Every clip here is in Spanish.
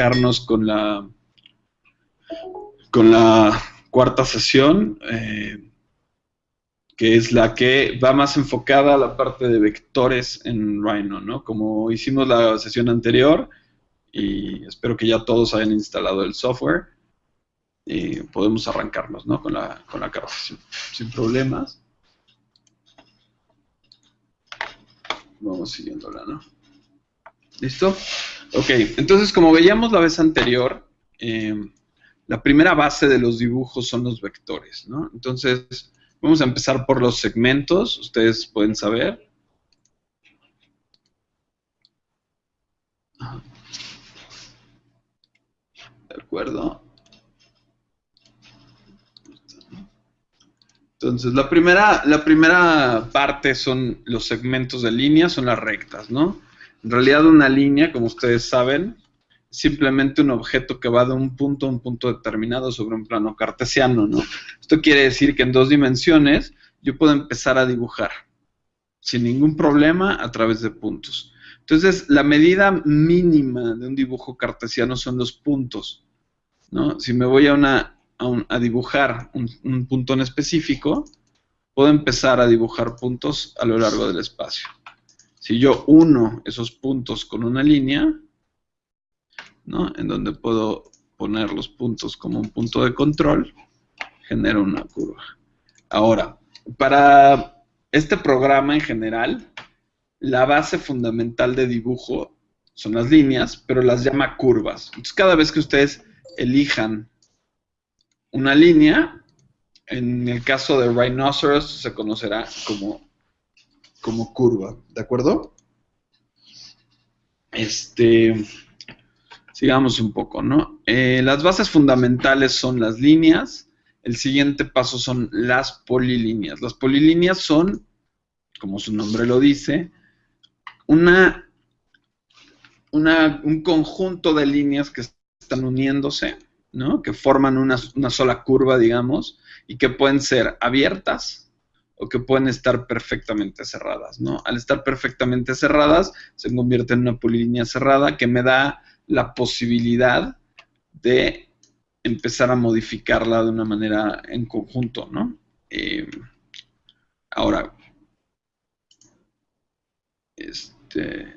arrancarnos con la con la cuarta sesión, eh, que es la que va más enfocada a la parte de vectores en Rhino, ¿no? Como hicimos la sesión anterior, y espero que ya todos hayan instalado el software, y podemos arrancarnos, ¿no? Con la, con la sin, sin problemas. Vamos siguiéndola, ¿no? ¿Listo? Ok, entonces como veíamos la vez anterior, eh, la primera base de los dibujos son los vectores, ¿no? Entonces, vamos a empezar por los segmentos, ustedes pueden saber. De acuerdo. Entonces, la primera, la primera parte son los segmentos de línea, son las rectas, ¿no? En realidad una línea, como ustedes saben, es simplemente un objeto que va de un punto a un punto determinado sobre un plano cartesiano, ¿no? Esto quiere decir que en dos dimensiones yo puedo empezar a dibujar sin ningún problema a través de puntos. Entonces, la medida mínima de un dibujo cartesiano son los puntos, ¿no? Si me voy a, una, a, dibujar un, un punto en específico, puedo empezar a dibujar puntos a lo largo del espacio. Si yo uno esos puntos con una línea, ¿no? en donde puedo poner los puntos como un punto de control, genero una curva. Ahora, para este programa en general, la base fundamental de dibujo son las líneas, pero las llama curvas. Entonces, cada vez que ustedes elijan una línea, en el caso de Rhinoceros se conocerá como como curva, ¿de acuerdo? Este, sigamos un poco, ¿no? Eh, las bases fundamentales son las líneas, el siguiente paso son las polilíneas. Las polilíneas son, como su nombre lo dice, una, una, un conjunto de líneas que están uniéndose, ¿no? Que forman una, una sola curva, digamos, y que pueden ser abiertas, o que pueden estar perfectamente cerradas, ¿no? Al estar perfectamente cerradas, se convierte en una polilínea cerrada que me da la posibilidad de empezar a modificarla de una manera en conjunto, ¿no? Eh, ahora, este,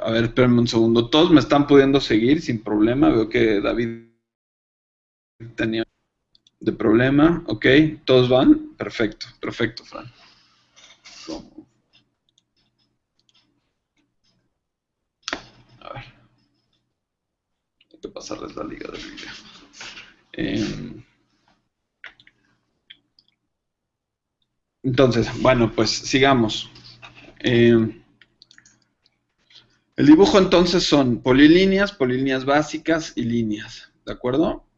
a ver, espérenme un segundo. Todos me están pudiendo seguir sin problema. Veo que David tenía de problema, ok, todos van, perfecto, perfecto, Fran. A ver, hay que pasarles la liga del video. Em, entonces, bueno, pues sigamos. Em, el dibujo entonces son polilíneas, polilíneas básicas y líneas, ¿de acuerdo?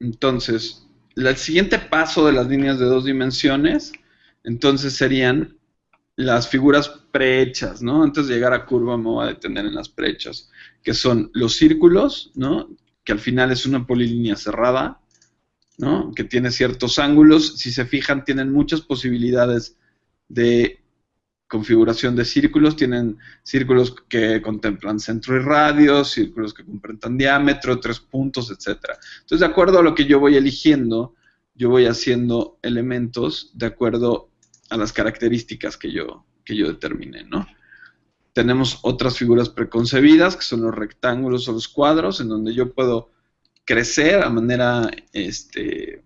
Entonces, el siguiente paso de las líneas de dos dimensiones, entonces serían las figuras prehechas, ¿no? Antes de llegar a curva me voy a detener en las prehechas, que son los círculos, ¿no? Que al final es una polilínea cerrada, ¿no? Que tiene ciertos ángulos. Si se fijan, tienen muchas posibilidades de configuración de círculos, tienen círculos que contemplan centro y radio, círculos que comprendan diámetro, tres puntos, etc. Entonces, de acuerdo a lo que yo voy eligiendo, yo voy haciendo elementos de acuerdo a las características que yo, que yo determine, ¿no? Tenemos otras figuras preconcebidas, que son los rectángulos o los cuadros, en donde yo puedo crecer a manera, este,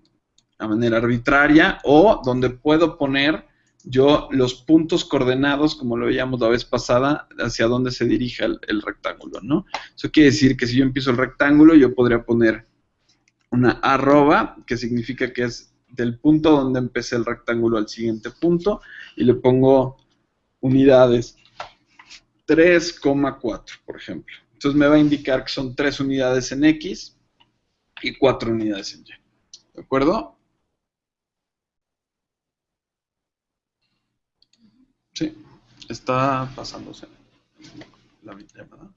a manera arbitraria o donde puedo poner yo los puntos coordenados, como lo veíamos la vez pasada, hacia dónde se dirija el, rectángulo, ¿no? Eso quiere decir que si yo empiezo el rectángulo, yo podría poner una arroba, que significa que es del punto donde empecé el rectángulo al siguiente punto, y le pongo unidades 3,4, por ejemplo. Entonces me va a indicar que son 3 unidades en X y 4 unidades en Y. ¿De acuerdo? Sí, está pasándose la llamada.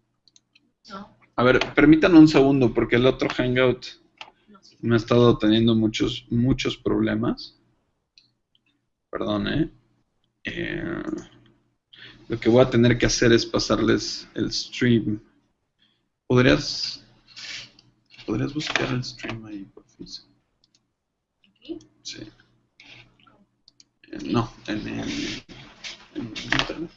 No. A ver, permítanme un segundo porque el otro Hangout me ha estado teniendo muchos, muchos problemas. Perdón, ¿eh? eh lo que voy a tener que hacer es pasarles el stream. ¿Podrías, ¿podrías buscar el stream ahí, por favor? ¿Aquí? Sí. Eh, No, en el en internet.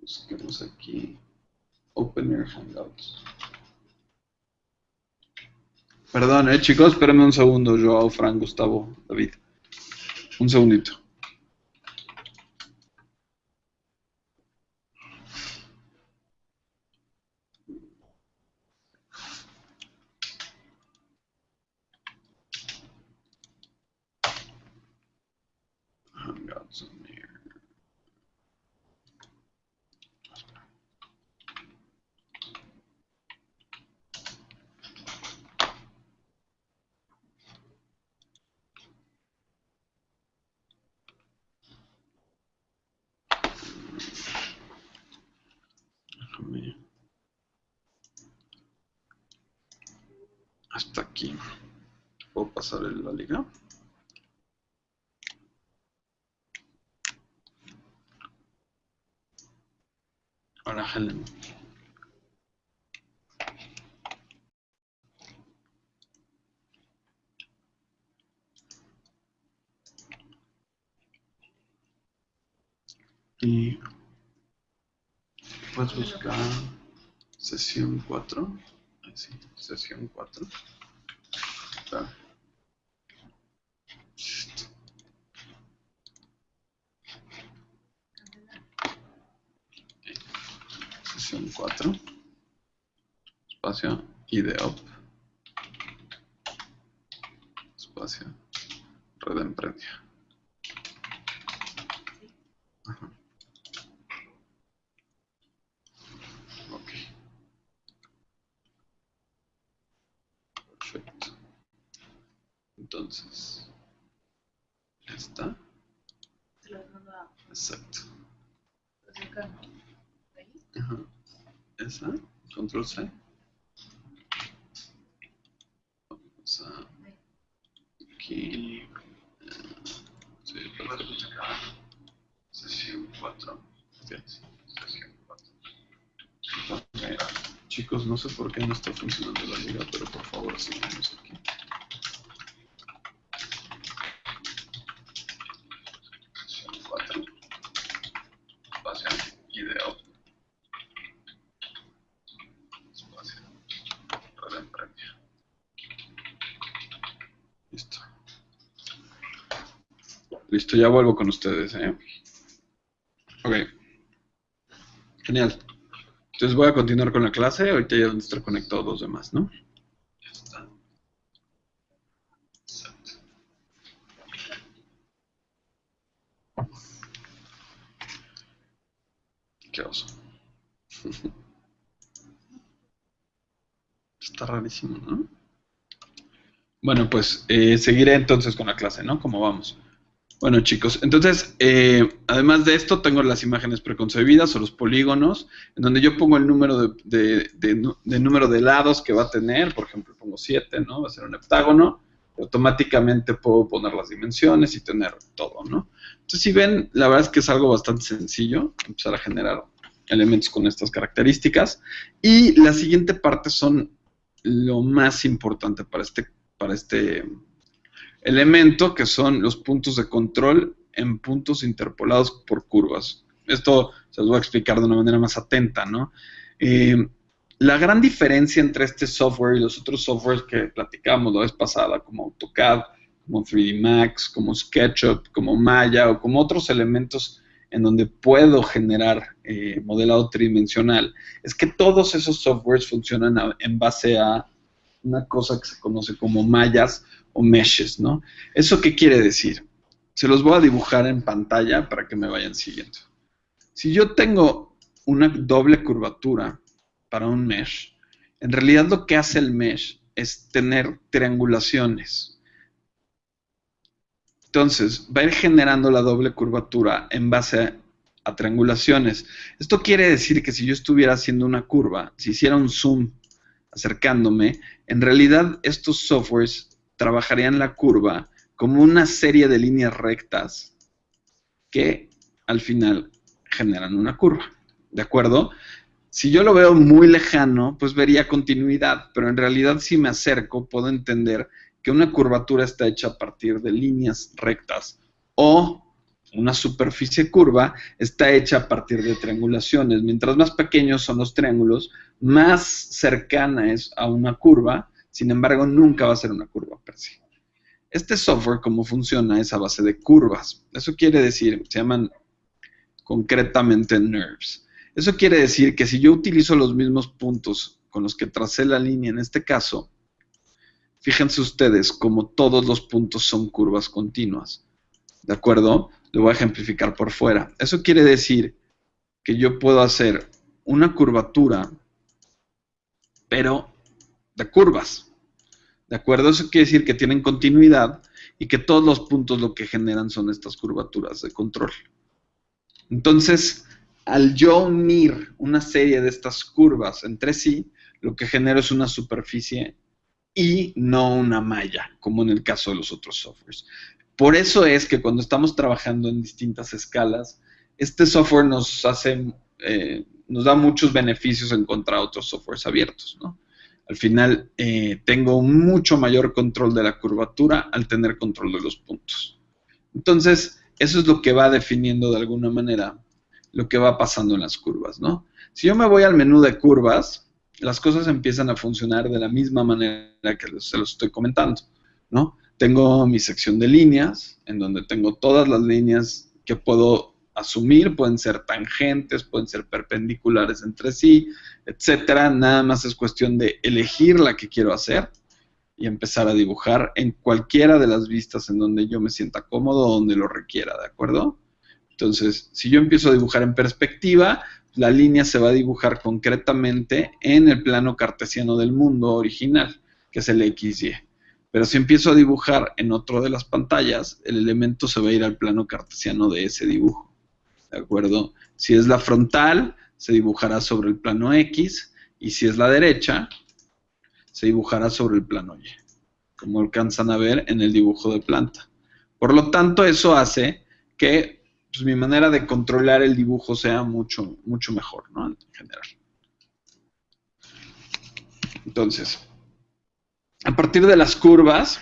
Busquemos aquí Open Air Hangouts. Perdón, eh, chicos, espérenme un segundo, Joao, Fran, Gustavo, David. Un segundito. Hangouts on here. Déjame. Hasta aquí. ¿Puedo pasar el- la liga? Hola, Helen. Y puedes buscar sesión 4. Ahí sí, sesión 4. Claro. Sesión 4. Espacio Red Emprendia. Ajá. Ok. Perfecto. Entonces, ya está. Se los mando a Exacto. Ahí. Ajá. Esa, control C. Vamos a aquí. Sí, perfecto. Sesión 4. Sesión 4. Ok, Chicos, no sé por qué no está funcionando la liga, pero por favor sigamos aquí. Sesión 4. Espacio ideo. Espacio. Red Emprendida. Listo. Listo, ya vuelvo con ustedes, ¿eh? Ok. Genial. Entonces voy a continuar con la clase. Ahorita ya van a estar conectados los demás, ¿no? Ya está. Qué oso. Está rarísimo, ¿no? Bueno, pues eh, seguiré entonces con la clase, ¿no? ¿Cómo vamos? Bueno, chicos, entonces, eh, además de esto, tengo las imágenes preconcebidas o los polígonos, en donde yo pongo el número de, de- de número de lados que va a tener, por ejemplo, pongo 7, ¿no? Va a ser un heptágono, automáticamente puedo poner las dimensiones y tener todo, ¿no? Entonces, si ven, la verdad es que es algo bastante sencillo, empezar a generar elementos con estas características. Y la siguiente parte son lo más importante para este, para este elemento, que son los puntos de control en puntos interpolados por curvas. Esto se los voy a explicar de una manera más atenta, ¿no? Eh, la gran diferencia entre este software y los otros softwares que platicamos la vez pasada, como AutoCAD, como 3D Max, como SketchUp, como Maya o como otros elementos en donde puedo generar eh, modelado tridimensional, es que todos esos softwares funcionan en base a una cosa que se conoce como mallas o meshes, ¿no? ¿Eso qué quiere decir? Se los voy a dibujar en pantalla para que me vayan siguiendo. Si yo tengo una doble curvatura para un mesh, en realidad lo que hace el mesh es tener triangulaciones. Entonces, va a ir generando la doble curvatura en base a, a triangulaciones. Esto quiere decir que si yo estuviera haciendo una curva, si hiciera un zoom acercándome, en realidad estos softwares trabajarían la curva como una serie de líneas rectas que al final generan una curva. ¿De acuerdo? Si yo lo veo muy lejano, pues vería continuidad, pero en realidad si me acerco puedo entender que una curvatura está hecha a partir de líneas rectas o una superficie curva está hecha a partir de triangulaciones. Mientras más pequeños son los triángulos, más cercana es a una curva, sin embargo nunca va a ser una curva per se. Este software, cómo funciona, es a base de curvas. Eso quiere decir, se llaman concretamente NURBS. Eso quiere decir que si yo utilizo los mismos puntos con los que tracé la línea en este caso, fíjense ustedes como todos los puntos son curvas continuas. ¿De acuerdo? Lo voy a ejemplificar por fuera. Eso quiere decir que yo puedo hacer una curvatura, pero de curvas. ¿De acuerdo? Eso quiere decir que tienen continuidad y que todos los puntos lo que generan son estas curvaturas de control. Entonces, al yo unir una serie de estas curvas entre sí, lo que genero es una superficie y no una malla, como en el caso de los otros softwares. Por eso es que cuando estamos trabajando en distintas escalas, este software nos hace, eh, nos da muchos beneficios en contra de otros softwares abiertos, ¿no? Al final eh, tengo mucho mayor control de la curvatura al tener control de los puntos. Entonces, eso es lo que va definiendo de alguna manera lo que va pasando en las curvas, ¿no? Si yo me voy al menú de curvas, las cosas empiezan a funcionar de la misma manera que se los estoy comentando, ¿no? Tengo mi sección de líneas, en donde tengo todas las líneas que puedo asumir, pueden ser tangentes, pueden ser perpendiculares entre sí, etcétera. Nada más es cuestión de elegir la que quiero hacer y empezar a dibujar en cualquiera de las vistas en donde yo me sienta cómodo donde lo requiera, ¿de acuerdo? Entonces, si yo empiezo a dibujar en perspectiva, la línea se va a dibujar concretamente en el plano cartesiano del mundo original, que es el XY. Pero si empiezo a dibujar en otro de las pantallas, el elemento se va a ir al plano cartesiano de ese dibujo. ¿De acuerdo? Si es la frontal, se dibujará sobre el plano X, y si es la derecha, se dibujará sobre el plano Y, como alcanzan a ver en el dibujo de planta. Por lo tanto, eso hace que pues, mi manera de controlar el dibujo sea mucho, mucho mejor, ¿no? En general. Entonces, a partir de las curvas,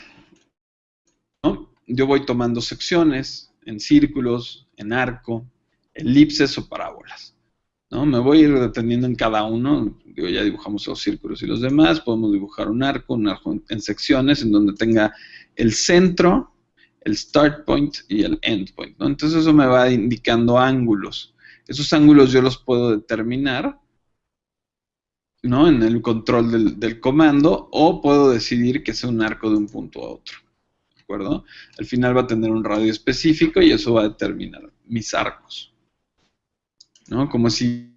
yo voy tomando secciones en círculos, en arco, elipses o parábolas. ¿no? Me voy a ir deteniendo en cada uno. Ya dibujamos los círculos y los demás. Podemos dibujar un arco, un arco en, secciones en donde tenga el centro, el start point y el end point. ¿no? Entonces eso me va indicando ángulos. Esos ángulos yo los puedo determinar ¿no? en el control del, comando o puedo decidir que sea un arco de un punto a otro. ¿De acuerdo? Al final va a tener un radio específico y eso va a determinar mis arcos. ¿no? Como si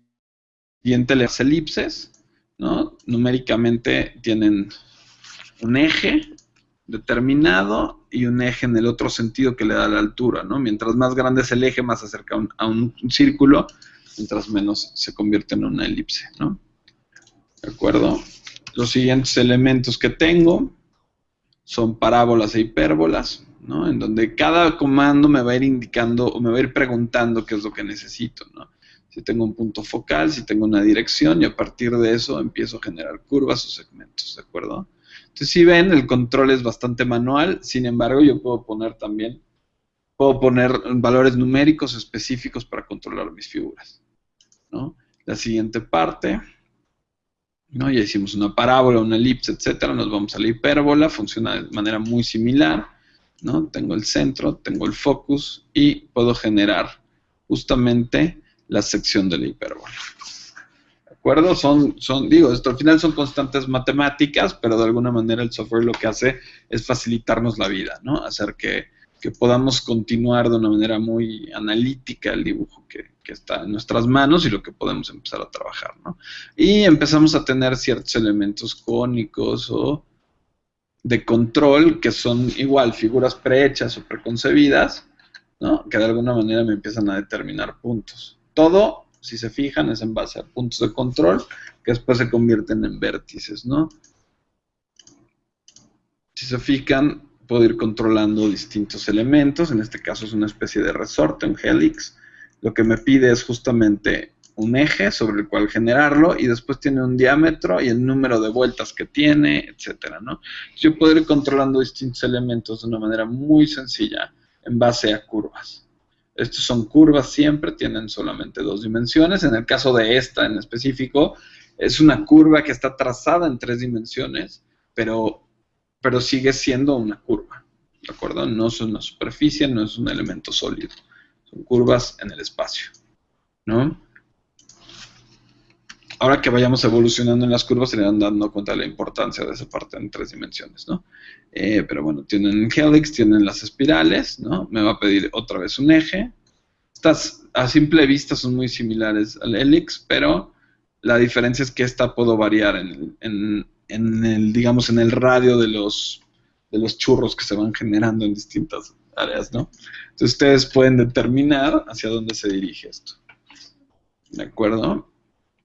siguiente las elipses, ¿no? Numéricamente tienen un eje determinado y un eje en el otro sentido que le da la altura, ¿no? Mientras más grande es el eje, más acerca a un, círculo, mientras menos se convierte en una elipse, ¿no? ¿De acuerdo? Los siguientes elementos que tengo son parábolas e hipérbolas, ¿no? En donde cada comando me va a ir indicando o me va a ir preguntando qué es lo que necesito, ¿no? Si tengo un punto focal, si tengo una dirección y a partir de eso empiezo a generar curvas o segmentos, ¿de acuerdo? Entonces, si ven, el control es bastante manual, sin embargo, yo puedo poner también, puedo poner valores numéricos específicos para controlar mis figuras, ¿no? La siguiente parte, ¿no? Ya hicimos una parábola, una elipse, etcétera, nos vamos a la hipérbola, funciona de manera muy similar, ¿no? Tengo el centro, tengo el focus y puedo generar justamente la sección de la hipérbola. ¿De acuerdo? Son, son, digo, esto al final son constantes matemáticas, pero de alguna manera el software lo que hace es facilitarnos la vida, ¿no? Hacer que, podamos continuar de una manera muy analítica el dibujo que, que, está en nuestras manos y lo que podemos empezar a trabajar, ¿no? Y empezamos a tener ciertos elementos cónicos o de control que son igual figuras prehechas o preconcebidas, ¿no? Que de alguna manera me empiezan a determinar puntos todo, si se fijan, es en base a puntos de control que después se convierten en vértices, ¿no? Si se fijan, puedo ir controlando distintos elementos, en este caso es una especie de resorte, un helix. Lo que me pide es justamente un eje sobre el cual generarlo y después tiene un diámetro y el número de vueltas que tiene, etcétera, ¿no? Yo puedo ir controlando distintos elementos de una manera muy sencilla en base a curvas. Estos son curvas siempre, tienen solamente dos dimensiones. En el caso de esta en específico, es una curva que está trazada en tres dimensiones, pero, pero sigue siendo una curva, ¿de acuerdo? No es una superficie, no es un elemento sólido. Son curvas en el espacio, ¿no? ahora que vayamos evolucionando en las curvas, se le van dando cuenta de la importancia de esa parte en tres dimensiones, ¿no? Eh, pero bueno, tienen helix, tienen las espirales, ¿no? Me va a pedir otra vez un eje. Estas a simple vista son muy similares al helix, pero la diferencia es que esta puedo variar en, el, digamos, en el radio de los, de los churros que se van generando en distintas áreas, ¿no? Entonces ustedes pueden determinar hacia dónde se dirige esto. ¿De acuerdo?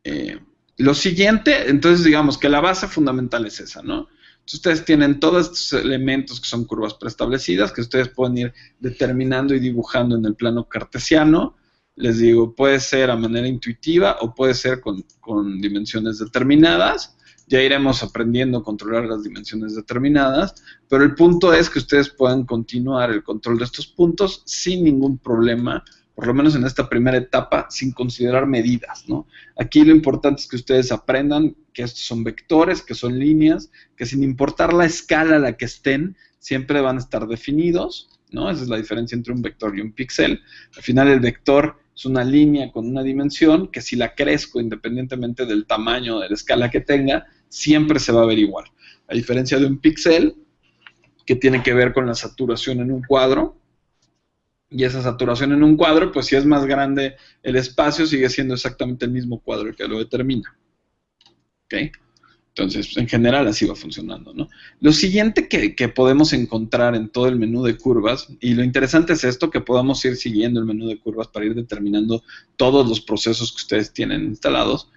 Eh, lo siguiente, entonces digamos que la base fundamental es esa, ¿no? Entonces, ustedes tienen todos estos elementos que son curvas preestablecidas, que ustedes pueden ir determinando y dibujando en el plano cartesiano. Les digo, puede ser a manera intuitiva o puede ser con, con dimensiones determinadas. Ya iremos aprendiendo a controlar las dimensiones determinadas, pero el punto es que ustedes puedan continuar el control de estos puntos sin ningún problema por lo menos en esta primera etapa, sin considerar medidas, ¿no? Aquí lo importante es que ustedes aprendan que estos son vectores, que son líneas, que sin importar la escala a la que estén, siempre van a estar definidos, ¿no? Esa es la diferencia entre un vector y un píxel. Al final el vector es una línea con una dimensión que si la crezco independientemente del tamaño, de la escala que tenga, siempre se va a ver igual. A diferencia de un píxel, que tiene que ver con la saturación en un cuadro, y esa saturación en un cuadro, pues si es más grande el espacio, sigue siendo exactamente el mismo cuadro que lo determina. ¿Ok? Entonces, en general así va funcionando, ¿no? Lo siguiente que, que, podemos encontrar en todo el menú de curvas, y lo interesante es esto, que podamos ir siguiendo el menú de curvas para ir determinando todos los procesos que ustedes tienen instalados,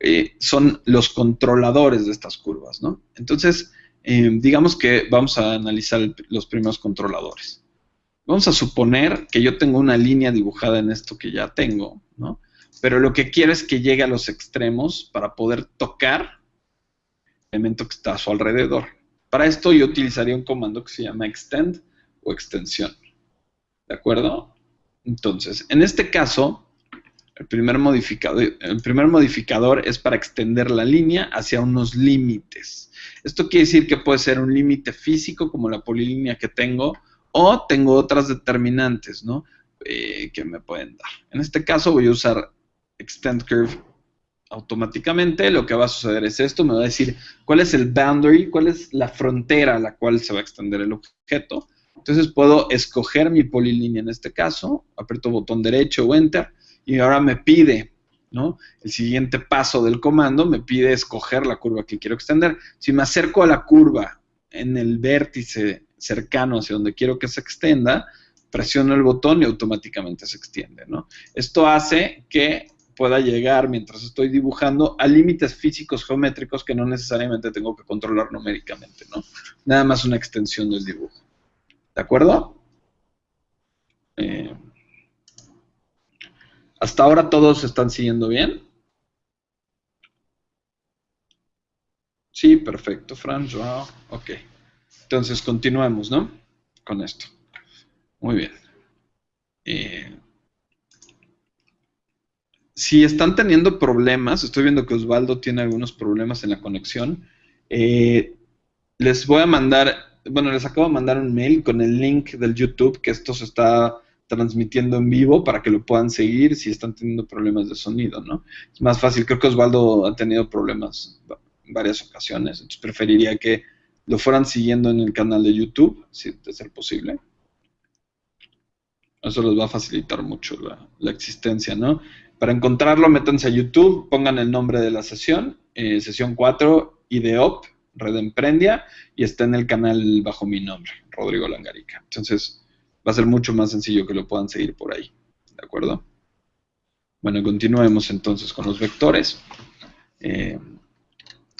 eh, son los controladores de estas curvas, ¿no? Entonces, eh, digamos que vamos a analizar los primeros controladores. Vamos a suponer que yo tengo una línea dibujada en esto que ya tengo, ¿no? Pero lo que quiero es que llegue a los extremos para poder tocar el elemento que está a su alrededor. Para esto yo utilizaría un comando que se llama extend o extensión. ¿De acuerdo? Entonces, en este caso, el primer modificador, el primer modificador es para extender la línea hacia unos límites. Esto quiere decir que puede ser un límite físico, como la polilínea que tengo, o tengo otras determinantes, ¿no? Eh, que me pueden dar. En este caso voy a usar extend curve automáticamente. Lo que va a suceder es esto, me va a decir cuál es el boundary, cuál es la frontera a la cual se va a extender el objeto. Entonces puedo escoger mi polilínea en este caso, aprieto botón derecho o enter y ahora me pide, ¿no? El siguiente paso del comando me pide escoger la curva que quiero extender. Si me acerco a la curva en el vértice cercano hacia donde quiero que se extienda, presiono el botón y automáticamente se extiende. ¿no? Esto hace que pueda llegar mientras estoy dibujando a límites físicos geométricos que no necesariamente tengo que controlar numéricamente, ¿no? Nada más una extensión del dibujo. ¿De acuerdo? Eh, hasta ahora todos están siguiendo bien. Sí, perfecto, Fran, ok. Entonces, continuemos, ¿no? Con esto. Muy bien. Eh, si están teniendo problemas, estoy viendo que Osvaldo tiene algunos problemas en la conexión, eh, les voy a mandar, bueno, les acabo de mandar un mail con el link del YouTube que esto se está transmitiendo en vivo para que lo puedan seguir si están teniendo problemas de sonido, ¿no? Es más fácil, creo que Osvaldo ha tenido problemas en varias ocasiones, entonces preferiría que lo fueran siguiendo en el canal de YouTube, si de ser posible. Eso les va a facilitar mucho la, existencia, ¿no? Para encontrarlo, métanse a YouTube, pongan el nombre de la sesión, eh, sesión 4, IDEOP, Red Emprendia, y está en el canal bajo mi nombre, Rodrigo Langarica. Entonces, va a ser mucho más sencillo que lo puedan seguir por ahí, ¿de acuerdo? Bueno, continuemos entonces con los vectores. Eh,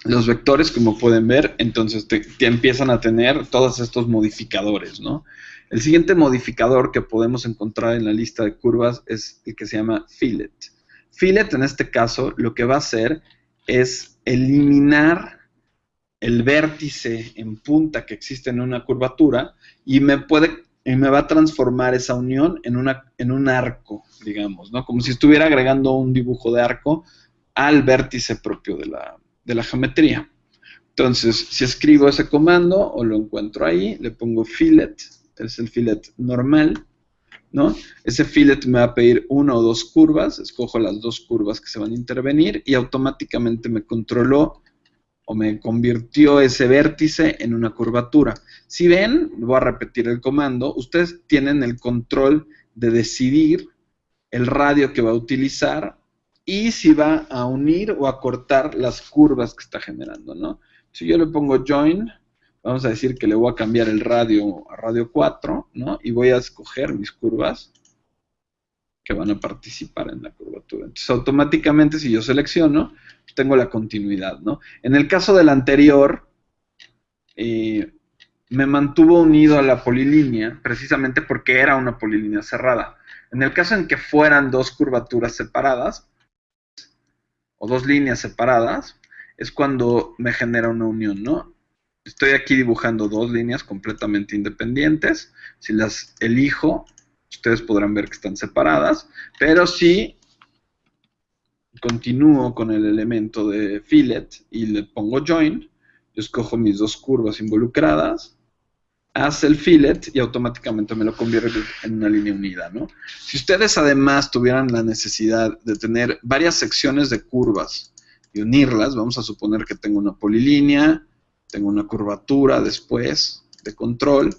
los vectores, como pueden ver, entonces te, empiezan a tener todos estos modificadores, ¿no? El siguiente modificador que podemos encontrar en la lista de curvas es el que se llama fillet. Fillet, en este caso, lo que va a hacer es eliminar el vértice en punta que existe en una curvatura y me puede y me va a transformar esa unión en, una, en un arco, digamos, ¿no? Como si estuviera agregando un dibujo de arco al vértice propio de la, de la geometría. Entonces, si escribo ese comando o lo encuentro ahí, le pongo fillet, es el fillet normal, ¿no? Ese fillet me va a pedir una o dos curvas, escojo las dos curvas que se van a intervenir y automáticamente me controló o me convirtió ese vértice en una curvatura. Si ven, voy a repetir el comando, ustedes tienen el control de decidir el radio que va a utilizar y si va a unir o a cortar las curvas que está generando, ¿no? Si yo le pongo join, vamos a decir que le voy a cambiar el radio a radio 4, ¿no? Y voy a escoger mis curvas que van a participar en la curvatura. Entonces, automáticamente, si yo selecciono, tengo la continuidad, ¿no? En el caso del anterior, eh, me mantuvo unido a la polilínea, precisamente porque era una polilínea cerrada. En el caso en que fueran dos curvaturas separadas, o dos líneas separadas, es cuando me genera una unión, ¿no? Estoy aquí dibujando dos líneas completamente independientes. Si las elijo, ustedes podrán ver que están separadas, pero si continúo con el elemento de fillet y le pongo join, yo escojo mis dos curvas involucradas, hace el fillet y automáticamente me lo convierte en una línea unida, ¿no? Si ustedes además tuvieran la necesidad de tener varias secciones de curvas y unirlas, vamos a suponer que tengo una polilínea, tengo una curvatura después de control,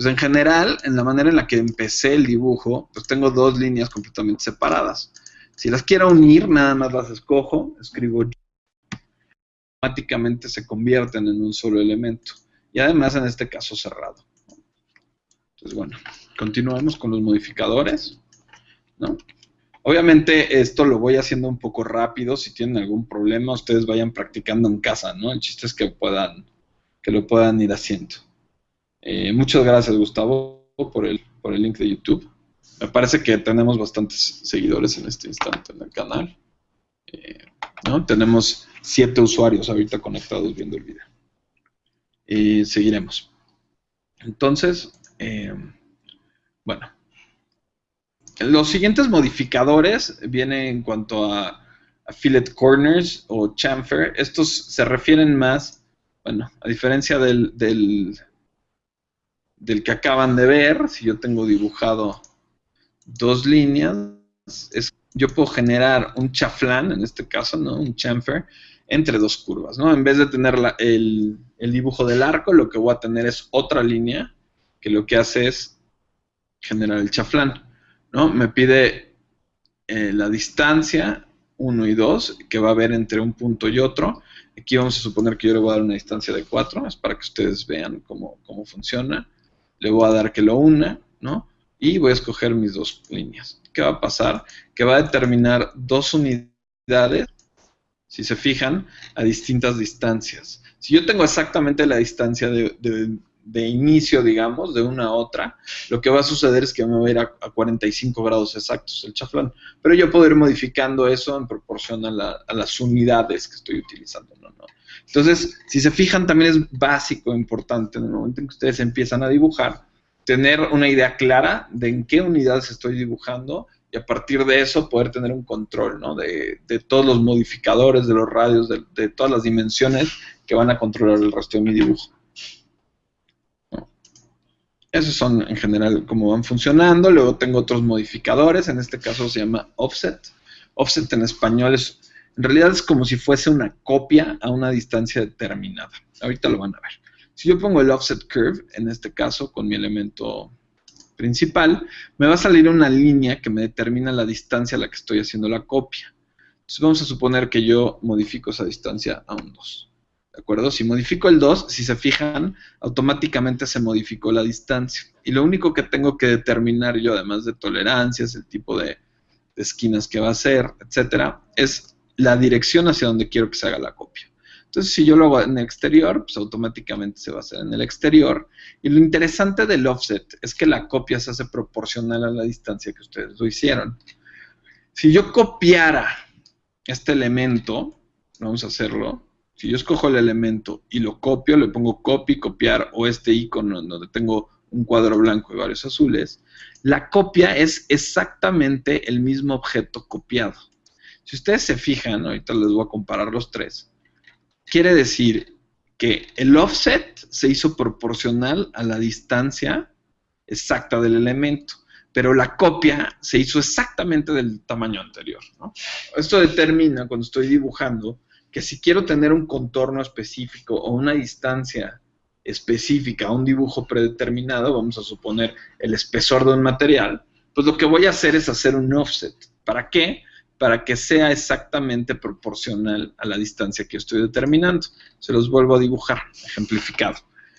pues en general, en la manera en la que empecé el dibujo, pues tengo dos líneas completamente separadas. Si las quiero unir, nada más las escojo, escribo automáticamente se convierten en un solo elemento. Y además en este caso cerrado. Entonces, bueno, continuamos con los modificadores. ¿no? Obviamente esto lo voy haciendo un poco rápido. Si tienen algún problema, ustedes vayan practicando en casa, ¿no? El chiste es que puedan, que lo puedan ir haciendo. Eh, muchas gracias, Gustavo, por el, por el link de YouTube. Me parece que tenemos bastantes seguidores en este instante en el canal. Eh, ¿no? Tenemos siete usuarios ahorita conectados viendo el video. Y seguiremos. Entonces, eh, bueno. Los siguientes modificadores vienen en cuanto a, a fillet corners o chamfer. Estos se refieren más, bueno, a diferencia del, del del que acaban de ver, si yo tengo dibujado dos líneas, es, yo puedo generar un chaflán, en este caso, ¿no? Un chamfer, entre dos curvas, ¿no? En vez de tener el, dibujo del arco, lo que voy a tener es otra línea que lo que hace es generar el chaflán, ¿no? Me pide eh, la distancia 1 y 2 que va a haber entre un punto y otro. Aquí vamos a suponer que yo le voy a dar una distancia de 4, es para que ustedes vean cómo, cómo funciona le voy a dar que lo una, ¿no? Y voy a escoger mis dos líneas. ¿Qué va a pasar? Que va a determinar dos unidades, si se fijan, a distintas distancias. Si yo tengo exactamente la distancia de, inicio, digamos, de una a otra, lo que va a suceder es que me voy a ir a, 45 grados exactos el chaflán. Pero yo puedo ir modificando eso en proporción a, las unidades que estoy utilizando. ¿no? Entonces, si se fijan, también es básico, importante, en el momento en que ustedes empiezan a dibujar, tener una idea clara de en qué unidades estoy dibujando y a partir de eso poder tener un control ¿no? de, todos los modificadores, de los radios, de, todas las dimensiones que van a controlar el resto de mi dibujo. Esos son en general cómo van funcionando. Luego tengo otros modificadores, en este caso se llama offset. Offset en español es en realidad es como si fuese una copia a una distancia determinada. Ahorita lo van a ver. Si yo pongo el offset curve, en este caso con mi elemento principal, me va a salir una línea que me determina la distancia a la que estoy haciendo la copia. Entonces vamos a suponer que yo modifico esa distancia a un 2. ¿De acuerdo? Si modifico el 2, si se fijan, automáticamente se modificó la distancia. Y lo único que tengo que determinar yo, además de tolerancias, el tipo de, de esquinas que va a ser, etcétera, es la dirección hacia donde quiero que se haga la copia. Entonces, si yo lo hago en el exterior, pues automáticamente se va a hacer en el exterior. Y lo interesante del offset es que la copia se hace proporcional a la distancia que ustedes lo hicieron. Si yo copiara este elemento, vamos a hacerlo, si yo escojo el elemento y lo copio, le pongo copy, copiar o este icono donde tengo un cuadro blanco y varios azules, la copia es exactamente el mismo objeto copiado. Si ustedes se fijan, ahorita les voy a comparar los tres, quiere decir que el offset se hizo proporcional a la distancia exacta del elemento, pero la copia se hizo exactamente del tamaño anterior. Esto determina, cuando estoy dibujando, que si quiero tener un contorno específico o una distancia específica, un dibujo predeterminado, vamos a suponer el espesor de un material, pues lo que voy a hacer es hacer un offset. ¿Para qué? Para que sea exactamente proporcional a la distancia que estoy determinando. Se los vuelvo a dibujar, ejemplificado.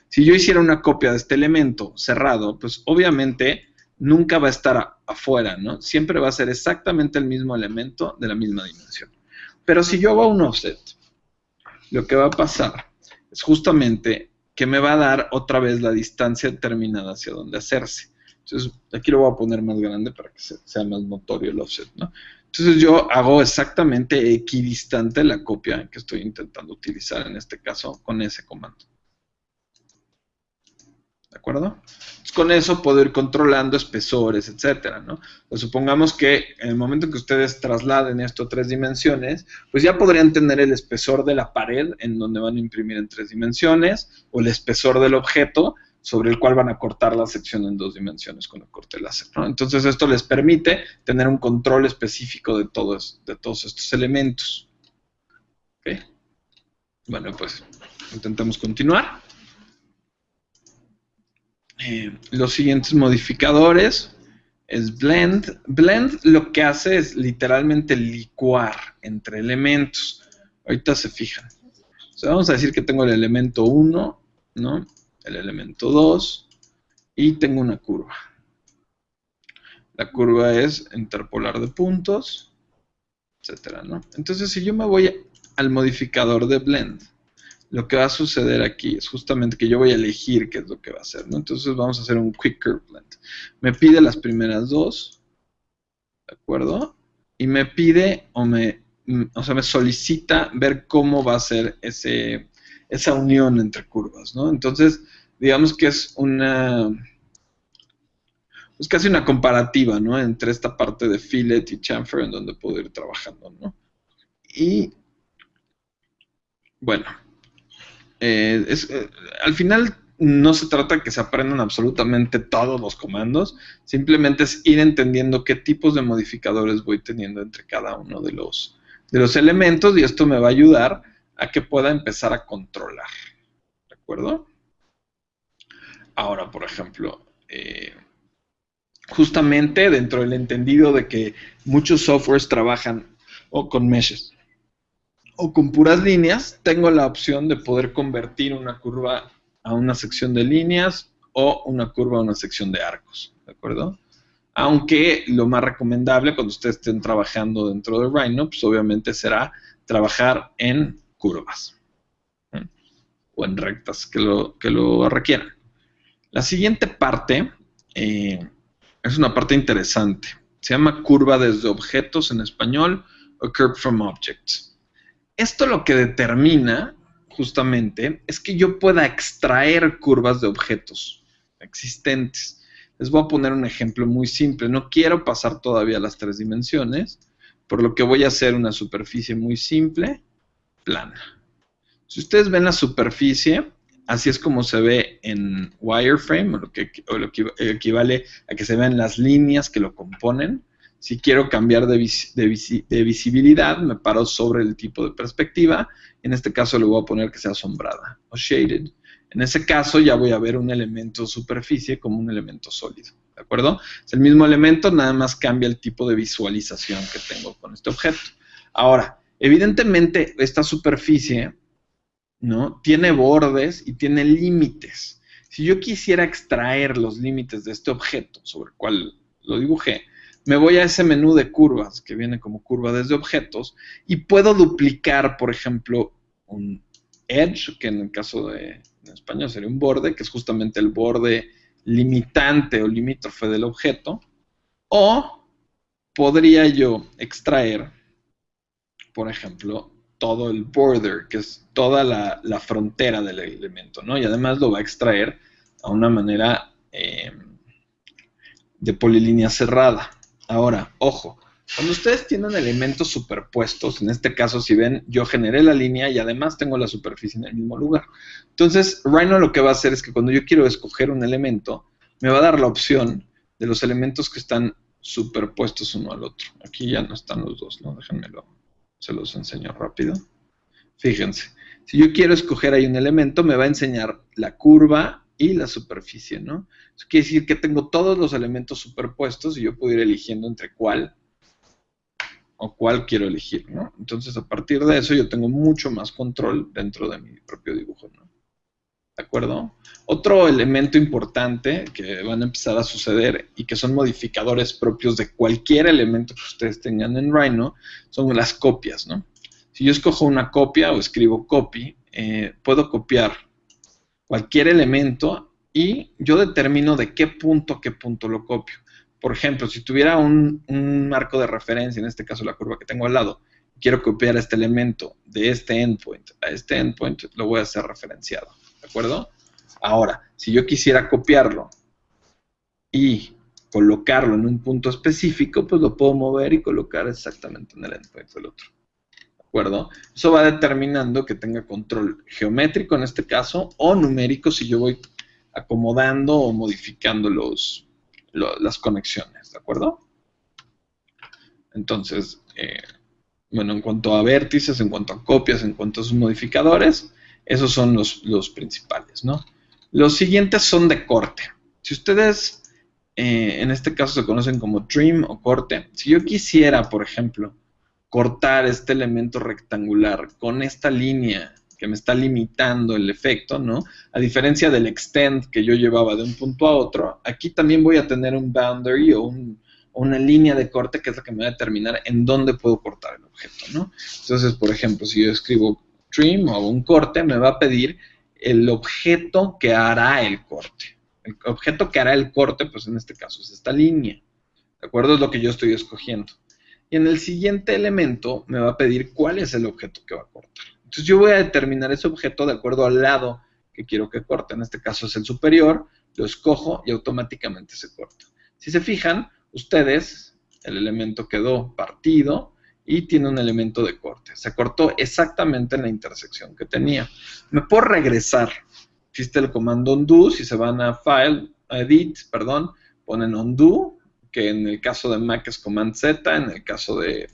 Si yo hiciera una copia de este elemento cerrado, pues obviamente nunca va a estar afuera, ¿no? Siempre va a ser exactamente el mismo elemento de la misma dimensión. Pero si yo hago un offset, lo que va a pasar es justamente que me va a dar otra vez la distancia determinada hacia dónde hacerse. Entonces, aquí lo voy a poner más grande para que sea más notorio el offset, ¿no? Entonces yo hago exactamente equidistante la copia que estoy intentando utilizar en este caso con ese comando. ¿De acuerdo? con eso puedo ir controlando espesores, etcétera, ¿no? Pues supongamos que en el momento que ustedes trasladen esto a tres dimensiones, pues ya podrían tener el espesor de la pared en donde van a imprimir en tres dimensiones, o el espesor del objeto sobre el cual van a cortar la sección en dos dimensiones con el corte láser. Entonces esto les permite tener un control específico de todos, de todos estos elementos. ¿Ok? Bueno, pues intentemos continuar. Eh, los siguientes modificadores es blend. Blend lo que hace es literalmente licuar entre elementos. Ahorita se fijan. vamos a decir que tengo el elemento 1, ¿no? El elemento 2 y tengo una curva. La curva es interpolar de puntos, etcétera, ¿no? Entonces, si yo me voy al modificador de blend, lo que va a suceder aquí es justamente que yo voy a elegir qué es lo que va a hacer, ¿no? Entonces vamos a hacer un Quick Curve Blend. Me pide las primeras dos, ¿de acuerdo? Y me pide o me, o sea, me solicita ver cómo va a ser ese, esa unión entre curvas, ¿no? Entonces, digamos que es una, pues casi una comparativa, ¿no? Entre esta parte de fillet y chamfer en donde puedo ir trabajando, ¿no? Y, bueno, eh, es, eh, al final no se trata que se aprendan absolutamente todos los comandos, simplemente es ir entendiendo qué tipos de modificadores voy teniendo entre cada uno de los, de los elementos y esto me va a ayudar a que pueda empezar a controlar. ¿De acuerdo? Ahora, por ejemplo, eh, justamente dentro del entendido de que muchos softwares trabajan o con meshes o con puras líneas, tengo la opción de poder convertir una curva a una sección de líneas o una curva a una sección de arcos, ¿de acuerdo? Aunque lo más recomendable cuando ustedes estén trabajando dentro de Rhino, pues obviamente será trabajar en curvas o en rectas que lo, que lo requieran. La siguiente parte eh, es una parte interesante. Se llama curva desde objetos en español o curve from objects. Esto lo que determina justamente es que yo pueda extraer curvas de objetos existentes. Les voy a poner un ejemplo muy simple. No quiero pasar todavía las tres dimensiones, por lo que voy a hacer una superficie muy simple, plana. Si ustedes ven la superficie, así es como se ve en wireframe, o lo que, equivale a que se vean las líneas que lo componen. Si quiero cambiar de, visibilidad, me paro sobre el tipo de perspectiva. En este caso le voy a poner que sea sombrada o shaded. En ese caso ya voy a ver un elemento superficie como un elemento sólido. ¿De acuerdo? Es el mismo elemento, nada más cambia el tipo de visualización que tengo con este objeto. Ahora, evidentemente esta superficie ¿no? tiene bordes y tiene límites. Si yo quisiera extraer los límites de este objeto sobre el cual lo dibujé, me voy a ese menú de curvas que viene como curva desde objetos y puedo duplicar, por ejemplo, un, edge, que en el caso de en español sería un borde, que es justamente el borde limitante o limítrofe del objeto, o podría yo extraer, por ejemplo, todo el border, que es toda la, frontera del elemento, ¿no? Y además lo va a extraer a una manera eh, de polilínea cerrada. Ahora, ojo, cuando ustedes tienen elementos superpuestos, en este caso, si ven, yo generé la línea y además tengo la superficie en el mismo lugar. Entonces, Rhino lo que va a hacer es que cuando yo quiero escoger un elemento, me va a dar la opción de los elementos que están superpuestos uno al otro. Aquí ya no están los dos, ¿no? Déjenmelo, se los enseño rápido. Fíjense, si yo quiero escoger ahí un elemento, me va a enseñar la curva y la superficie, ¿no? Eso quiere decir que tengo todos los elementos superpuestos y yo puedo ir eligiendo entre cuál o cuál quiero elegir, ¿no? Entonces, a partir de eso, yo tengo mucho más control dentro de mi propio dibujo, ¿no? ¿De acuerdo? Otro elemento importante que van a empezar a suceder y que son modificadores propios de cualquier elemento que ustedes tengan en Rhino son las copias, ¿no? Si yo escojo una copia o escribo copy, eh, puedo copiar cualquier elemento y yo determino de qué punto a qué punto lo copio por ejemplo, si tuviera un, marco de referencia, en este caso la curva que tengo al lado, quiero copiar este elemento de este endpoint a este endpoint, lo voy a hacer referenciado, ¿de acuerdo? Ahora, si yo quisiera copiarlo y colocarlo en un punto específico, pues lo puedo mover y colocar exactamente en el endpoint del otro. ¿De acuerdo? Eso va determinando que tenga control geométrico en este caso o numérico si yo voy acomodando o modificando los, las conexiones, ¿de acuerdo? Entonces, eh, bueno, en cuanto a vértices, en cuanto a copias, en cuanto a sus modificadores, esos son los, los principales, ¿no? Los siguientes son de corte. Si ustedes, eh, en este caso se conocen como trim o corte, si yo quisiera, por ejemplo, cortar este elemento rectangular con esta línea que me está limitando el efecto, ¿no? A diferencia del extend que yo llevaba de un punto a otro, aquí también voy a tener un boundary o, una línea de corte que es la que me va a determinar en dónde puedo cortar el objeto, ¿no? Entonces, por ejemplo, si yo escribo o un corte, me va a pedir el objeto que hará el corte. El objeto que hará el corte, pues en este caso es esta línea. ¿De acuerdo? Es lo que yo estoy escogiendo. Y en el siguiente elemento me va a pedir cuál es el objeto que va a cortar. Entonces yo voy a determinar ese objeto de acuerdo al lado que quiero que corte. En este caso es el superior, lo escojo y automáticamente se corta. Si se fijan, ustedes, el elemento quedó partido y tiene un elemento de corte. Se cortó exactamente en la intersección que tenía. Me puedo regresar. Existe el comando undo, si se van a File, Edit, perdón, ponen undo, que en el caso de Mac es Command Z, en el caso de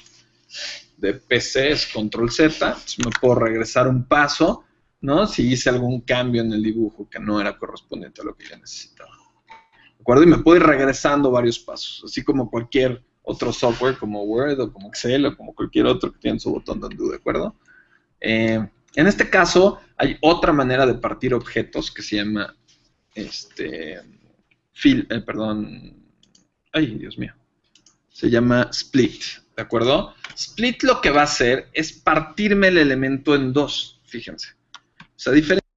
de PC es control Z, me puedo regresar un paso, ¿no? Si hice algún cambio en el dibujo que no era correspondiente a lo que ya necesitaba. ¿De acuerdo? Y me puedo ir regresando varios pasos, así como cualquier otro software como Word o como Excel o como cualquier otro que tiene su botón de undo, ¿de acuerdo? Eh, en este caso hay otra manera de partir objetos que se llama, este, fil, eh, perdón, ay, Dios mío, se llama split, ¿de acuerdo? Split lo que va a hacer es partirme el elemento en dos, fíjense. O sea, diferencia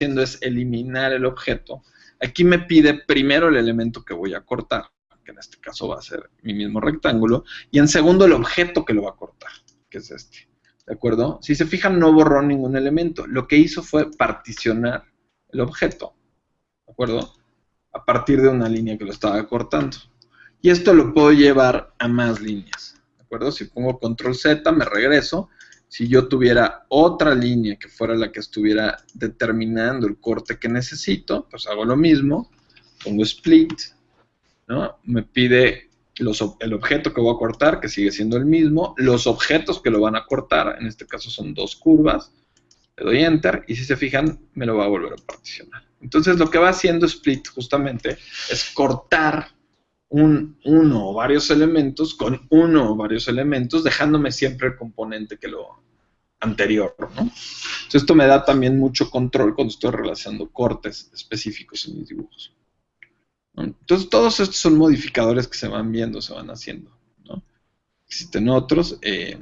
es eliminar el objeto. Aquí me pide primero el elemento que voy a cortar, que en este caso va a ser mi mismo rectángulo, y en segundo el objeto que lo va a cortar, que es este. ¿De acuerdo? Si se fijan, no borró ningún elemento. Lo que hizo fue particionar el objeto. ¿De acuerdo? A partir de una línea que lo estaba cortando. Y esto lo puedo llevar a más líneas acuerdo? Si pongo control Z, me regreso. Si yo tuviera otra línea que fuera la que estuviera determinando el corte que necesito, pues hago lo mismo, pongo split, ¿no? Me pide el objeto que voy a cortar, que sigue siendo el mismo, los objetos que lo van a cortar, en este caso son dos curvas, le doy enter y si se fijan me lo va a volver a particionar. Entonces lo que va haciendo split justamente es cortar un, uno o varios elementos con uno o varios elementos, dejándome siempre el componente que lo anterior. Entonces, esto me da también mucho control cuando estoy relacionando cortes específicos en mis dibujos. Entonces, todos estos son modificadores que se van viendo, se van haciendo, ¿no? Existen otros. Eh,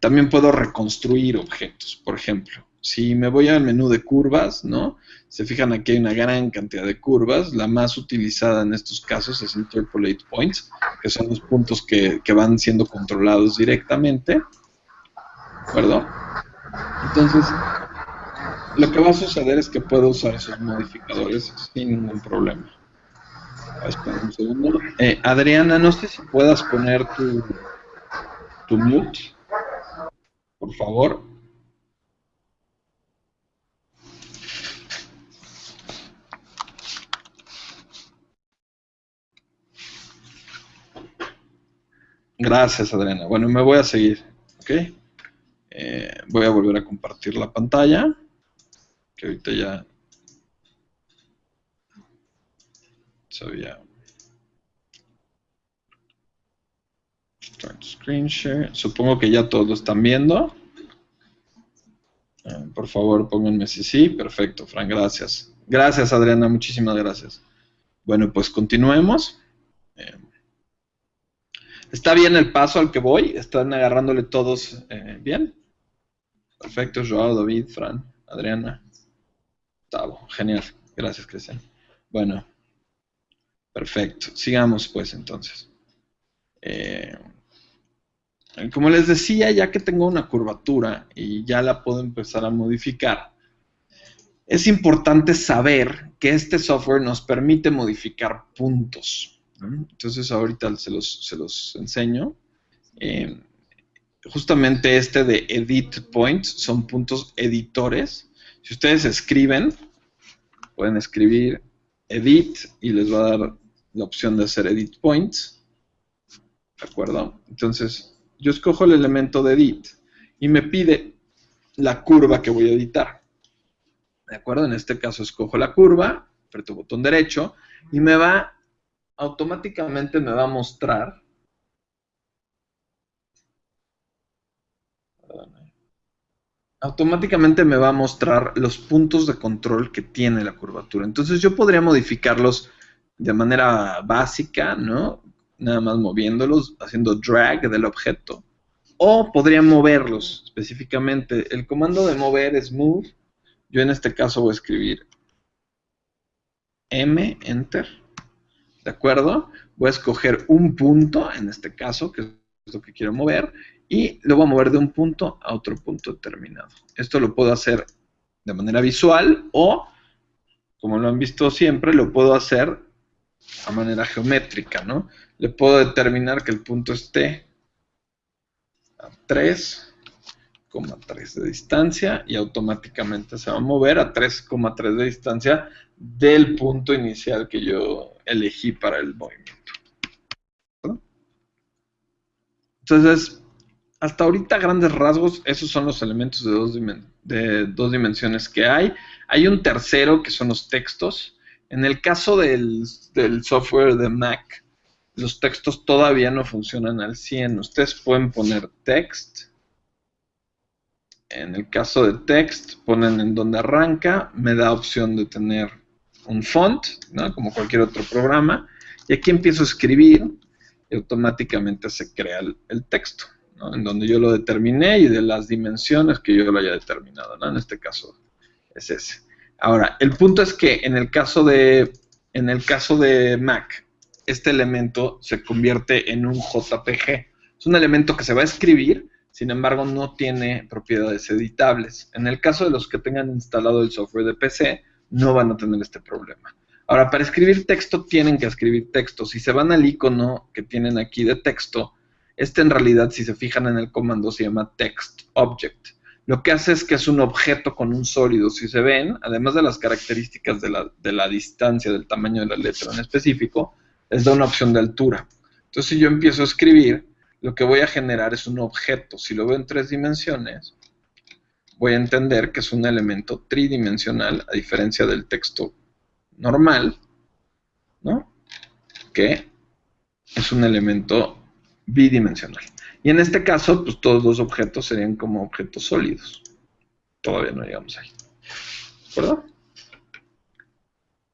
También puedo reconstruir objetos, por ejemplo. Si me voy al menú de curvas, ¿no? Se fijan aquí hay una gran cantidad de curvas. La más utilizada en estos casos es Interpolate Points, que son los puntos que, que van siendo controlados directamente. ¿De acuerdo? Entonces, lo que va a suceder es que puedo usar esos modificadores sin ningún problema. Espera un segundo. Eh, Adriana, no sé si puedas poner tu, tu mute, por favor. Gracias, Adriana. Bueno, me voy a seguir, ¿ok? Eh, voy a volver a compartir la pantalla, que ahorita ya sabía. Start screen share. Supongo que ya todos lo están viendo. Eh, por favor, pónganme si sí. Perfecto, Fran, gracias. Gracias, Adriana, muchísimas gracias. Bueno, pues continuemos. Eh, ¿Está bien el paso al que voy? ¿Están agarrándole todos eh, bien? Perfecto, Joao, David, Fran, Adriana. Tavo, genial. Gracias, Cristian. Bueno, perfecto. Sigamos pues entonces. Eh, como les decía, ya que tengo una curvatura y ya la puedo empezar a modificar, es importante saber que este software nos permite modificar puntos. Entonces ahorita se los, se los enseño. Eh, justamente este de edit points son puntos editores. Si ustedes escriben, pueden escribir edit y les va a dar la opción de hacer edit points. ¿De acuerdo? Entonces, yo escojo el elemento de edit y me pide la curva que voy a editar. ¿De acuerdo? En este caso escojo la curva, aprieto botón derecho y me va, automáticamente me va a mostrar automáticamente me va a mostrar los puntos de control que tiene la curvatura. Entonces yo podría modificarlos de manera básica, ¿no? Nada más moviéndolos, haciendo drag del objeto. O podría moverlos específicamente. El comando de mover es move. Yo en este caso voy a escribir M, enter. ¿De acuerdo? Voy a escoger un punto, en este caso, que es lo que quiero mover, y lo voy a mover de un punto a otro punto determinado. Esto lo puedo hacer de manera visual o, como lo han visto siempre, lo puedo hacer a manera geométrica, ¿no? Le puedo determinar que el punto esté a 3,3 de distancia y automáticamente se va a mover a 3,3 de distancia del punto inicial que yo elegí para el movimiento. Entonces, hasta ahorita, grandes rasgos, esos son los elementos de dos, de dos, dimensiones que hay. Hay un tercero que son los textos. En el caso del, software de Mac, los textos todavía no funcionan al 100. Ustedes pueden poner text. En el caso de text, ponen en donde arranca. Me da opción de tener un font, ¿no? como cualquier otro programa. Y aquí empiezo a escribir y automáticamente se crea el, el texto. ¿no? en donde yo lo determiné y de las dimensiones que yo lo haya determinado. ¿no? En este caso es ese. Ahora, el punto es que en el caso de, en el caso de Mac, este elemento se convierte en un JPG. Es un elemento que se va a escribir, sin embargo no tiene propiedades editables. En el caso de los que tengan instalado el software de PC, no van a tener este problema. Ahora, para escribir texto tienen que escribir texto. Si se van al icono que tienen aquí de texto, este en realidad, si se fijan en el comando, se llama text object. Lo que hace es que es un objeto con un sólido. Si se ven, además de las características de la, de la distancia, del tamaño de la letra en específico, les da una opción de altura. Entonces, si yo empiezo a escribir, lo que voy a generar es un objeto. Si lo veo en tres dimensiones, voy a entender que es un elemento tridimensional, a diferencia del texto normal, ¿no? Que es un elemento bidimensional. Y en este caso, pues todos los objetos serían como objetos sólidos. Todavía no llegamos ahí. ¿De acuerdo?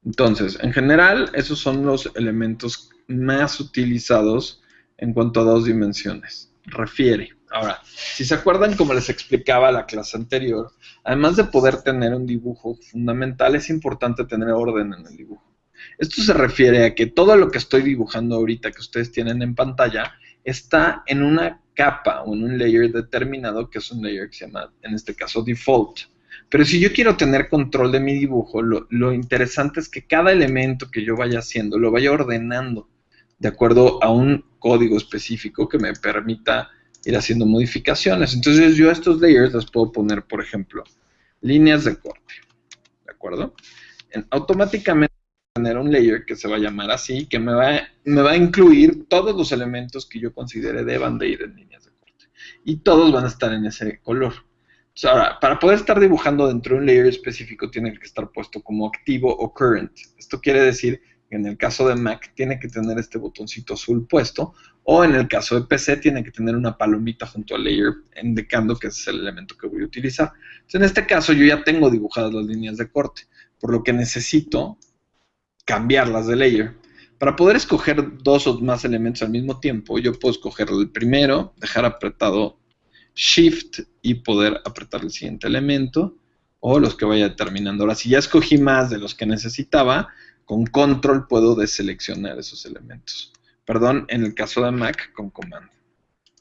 Entonces, en general, esos son los elementos más utilizados en cuanto a dos dimensiones. Refiere. Ahora, si se acuerdan como les explicaba la clase anterior, además de poder tener un dibujo fundamental, es importante tener orden en el dibujo. Esto se refiere a que todo lo que estoy dibujando ahorita que ustedes tienen en pantalla está en una capa o en un layer determinado que es un layer que se llama, en este caso, default. Pero si yo quiero tener control de mi dibujo, lo, lo interesante es que cada elemento que yo vaya haciendo lo vaya ordenando de acuerdo a un código específico que me permita ir haciendo modificaciones. Entonces yo a estos layers les puedo poner, por ejemplo, líneas de corte. ¿De acuerdo? En, automáticamente tener un layer que se va a llamar así, que me va, me va a incluir todos los elementos que yo considere deban de ir en líneas de corte. Y todos van a estar en ese color. Ahora, para poder estar dibujando dentro de un layer específico, tiene que estar puesto como activo o current. Esto quiere decir en el caso de Mac tiene que tener este botoncito azul puesto, o en el caso de PC tiene que tener una palomita junto al layer indicando que es el elemento que voy a utilizar. Entonces, en este caso yo ya tengo dibujadas las líneas de corte, por lo que necesito cambiarlas de layer. Para poder escoger dos o más elementos al mismo tiempo, yo puedo escoger el primero, dejar apretado Shift y poder apretar el siguiente elemento, o los que vaya determinando. Ahora, si ya escogí más de los que necesitaba, con control puedo deseleccionar esos elementos. Perdón, en el caso de Mac, con comando.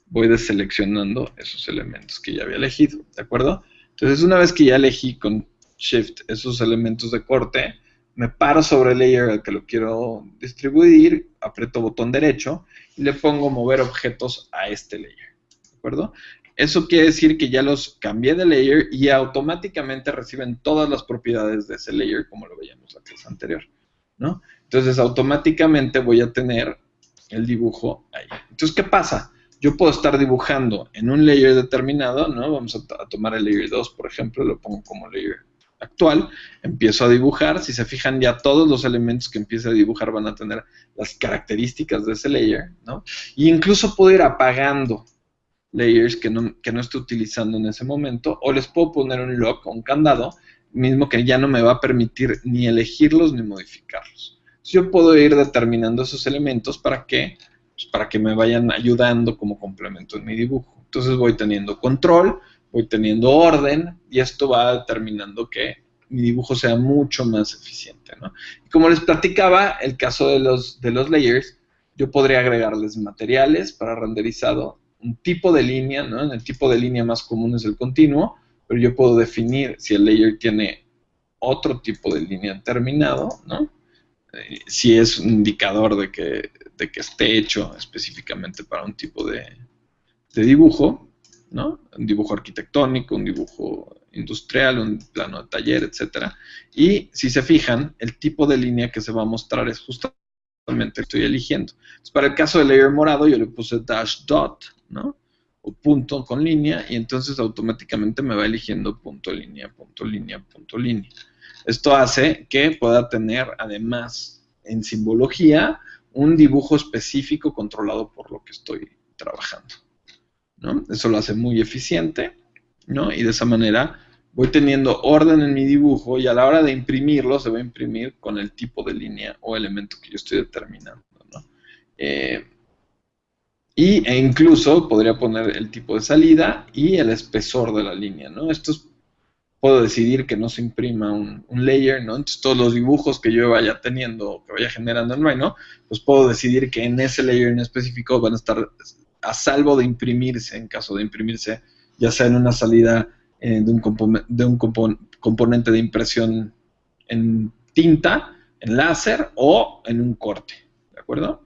Voy deseleccionando esos elementos que ya había elegido, ¿de acuerdo? Entonces, una vez que ya elegí con Shift esos elementos de corte, me paro sobre el layer al que lo quiero distribuir, aprieto botón derecho y le pongo mover objetos a este layer, ¿de acuerdo? Eso quiere decir que ya los cambié de layer y automáticamente reciben todas las propiedades de ese layer como lo veíamos la clase anterior. ¿no? Entonces automáticamente voy a tener el dibujo ahí. Entonces, ¿qué pasa? Yo puedo estar dibujando en un layer determinado, ¿no? Vamos a, tomar el layer 2, por ejemplo, lo pongo como layer actual, empiezo a dibujar, si se fijan ya todos los elementos que empiece a dibujar van a tener las características de ese layer, ¿no? Y incluso puedo ir apagando layers que no, que no estoy utilizando en ese momento, o les puedo poner un lock o un candado mismo que ya no me va a permitir ni elegirlos ni modificarlos. yo puedo ir determinando esos elementos para que, pues, para que me vayan ayudando como complemento en mi dibujo. Entonces voy teniendo control, voy teniendo orden y esto va determinando que mi dibujo sea mucho más eficiente. Y como les platicaba, el caso de los, de los layers, yo podría agregarles materiales para renderizado, un tipo de línea, ¿no? El tipo de línea más común es el continuo, pero yo puedo definir si el layer tiene otro tipo de línea terminado, ¿no? Eh, si es un indicador de que, de que esté hecho específicamente para un tipo de, dibujo, ¿no? Un dibujo arquitectónico, un dibujo industrial, un plano de taller, etcétera. Y si se fijan, el tipo de línea que se va a mostrar es justamente el que estoy eligiendo. para el caso del layer morado, yo le puse dash dot, ¿no? o punto con línea y entonces automáticamente me va eligiendo punto línea, punto línea, punto línea. Esto hace que pueda tener además en simbología un dibujo específico controlado por lo que estoy trabajando. Eso lo hace muy eficiente ¿no? y de esa manera voy teniendo orden en mi dibujo y a la hora de imprimirlo se va a imprimir con el tipo de línea o elemento que yo estoy determinando. ¿no? Eh, y, e incluso podría poner el tipo de salida y el espesor de la línea, ¿no? Esto puedo decidir que no se imprima un, layer, ¿no? Entonces todos los dibujos que yo vaya teniendo, que vaya generando en Rhino, pues puedo decidir que en ese layer en específico van a estar a salvo de imprimirse, en caso de imprimirse, ya sea en una salida eh, de un, de un componente de impresión en tinta, en láser o en un corte, ¿de acuerdo?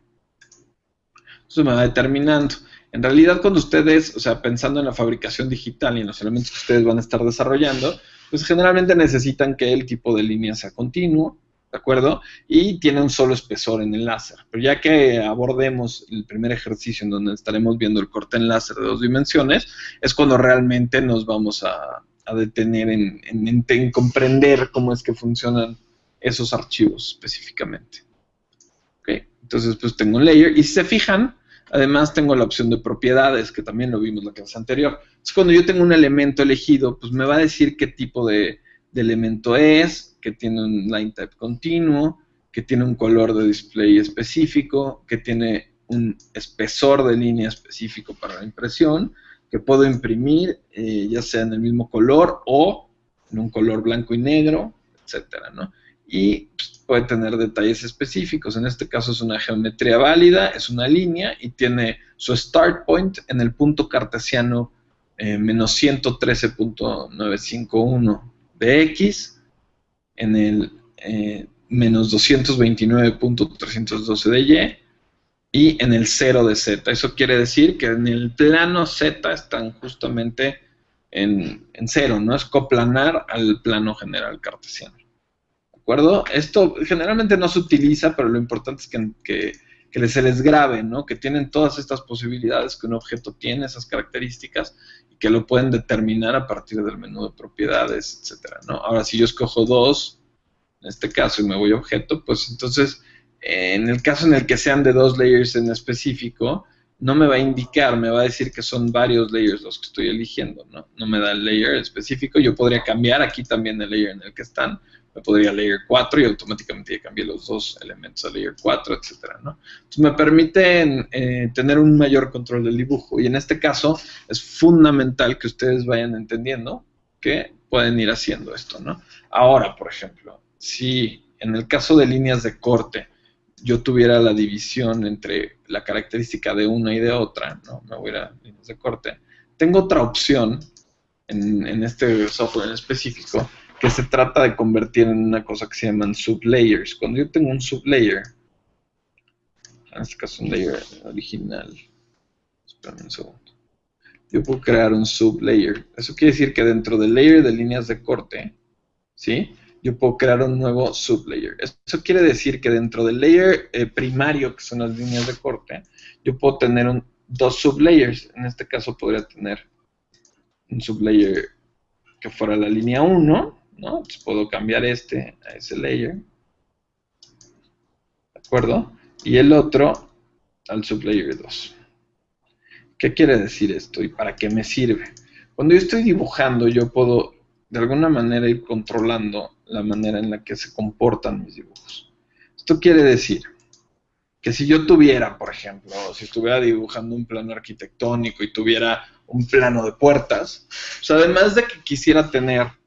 Eso me va determinando. En realidad, cuando ustedes, o sea, pensando en la fabricación digital y en los elementos que ustedes van a estar desarrollando, pues generalmente necesitan que el tipo de línea sea continuo, ¿de acuerdo? Y tiene un solo espesor en el láser. Pero ya que abordemos el primer ejercicio en donde estaremos viendo el corte en láser de dos dimensiones, es cuando realmente nos vamos a, detener en, en comprender cómo es que funcionan esos archivos específicamente. Entonces, pues tengo un layer. Y si se fijan, además tengo la opción de propiedades, que también lo vimos en la clase anterior. Entonces, cuando yo tengo un elemento elegido, pues me va a decir qué tipo de, elemento es, que tiene un line type continuo, que tiene un color de display específico, que tiene un espesor de línea específico para la impresión, que puedo imprimir, eh, ya sea en el mismo color o en un color blanco y negro, etcétera, ¿no? Y pues, puede tener detalles específicos. En este caso es una geometría válida, es una línea y tiene su start point en el punto cartesiano eh, menos 113.951 de X, en el eh, menos 229.312 de Y y en el 0 de Z. Eso quiere decir que en el plano Z están justamente en, en cero, ¿no? Es coplanar al plano general cartesiano. ¿De acuerdo? Esto generalmente no se utiliza, pero lo importante es que, que que se les grabe, ¿no? Que tienen todas estas posibilidades que un objeto tiene, esas características, que lo pueden determinar a partir del menú de propiedades, etcétera, ¿no? Ahora, si yo escojo dos, en este caso, y me voy a objeto, pues entonces, en el caso en el que sean de dos layers en específico, no me va a indicar, me va a decir que son varios layers los que estoy eligiendo, ¿no? No me da el layer específico, yo podría cambiar aquí también el layer en el que están, me podría layer 4 y automáticamente ya cambié los dos elementos a layer 4, etcétera, ¿no? Entonces me permite eh, tener un mayor control del dibujo y en este caso es fundamental que ustedes vayan entendiendo que pueden ir haciendo esto, ¿no? Ahora, por ejemplo, si en el caso de líneas de corte yo tuviera la división entre la característica de una y de otra, ¿no? Me voy a líneas de corte. Tengo otra opción en este software en específico que se trata de convertir en una cosa que se llaman sublayers. Cuando yo tengo un sublayer, en este caso un layer original, espérame un segundo, yo puedo crear un sublayer. Eso quiere decir que dentro del layer de líneas de corte, ¿sí? Yo puedo crear un nuevo sublayer. Eso quiere decir que dentro del layer eh, primario, que son las líneas de corte, yo puedo tener un, dos sublayers. En este caso podría tener un sublayer que fuera la línea 1 ¿no? puedo cambiar este a ese layer. ¿De acuerdo? Y el otro al sublayer 2. ¿Qué quiere decir esto y para qué me sirve? Cuando yo estoy dibujando, yo puedo de alguna manera ir controlando la manera en la que se comportan mis dibujos. Esto quiere decir que si yo tuviera, por ejemplo, si estuviera dibujando un plano arquitectónico y tuviera un plano de puertas, pues además de que quisiera tener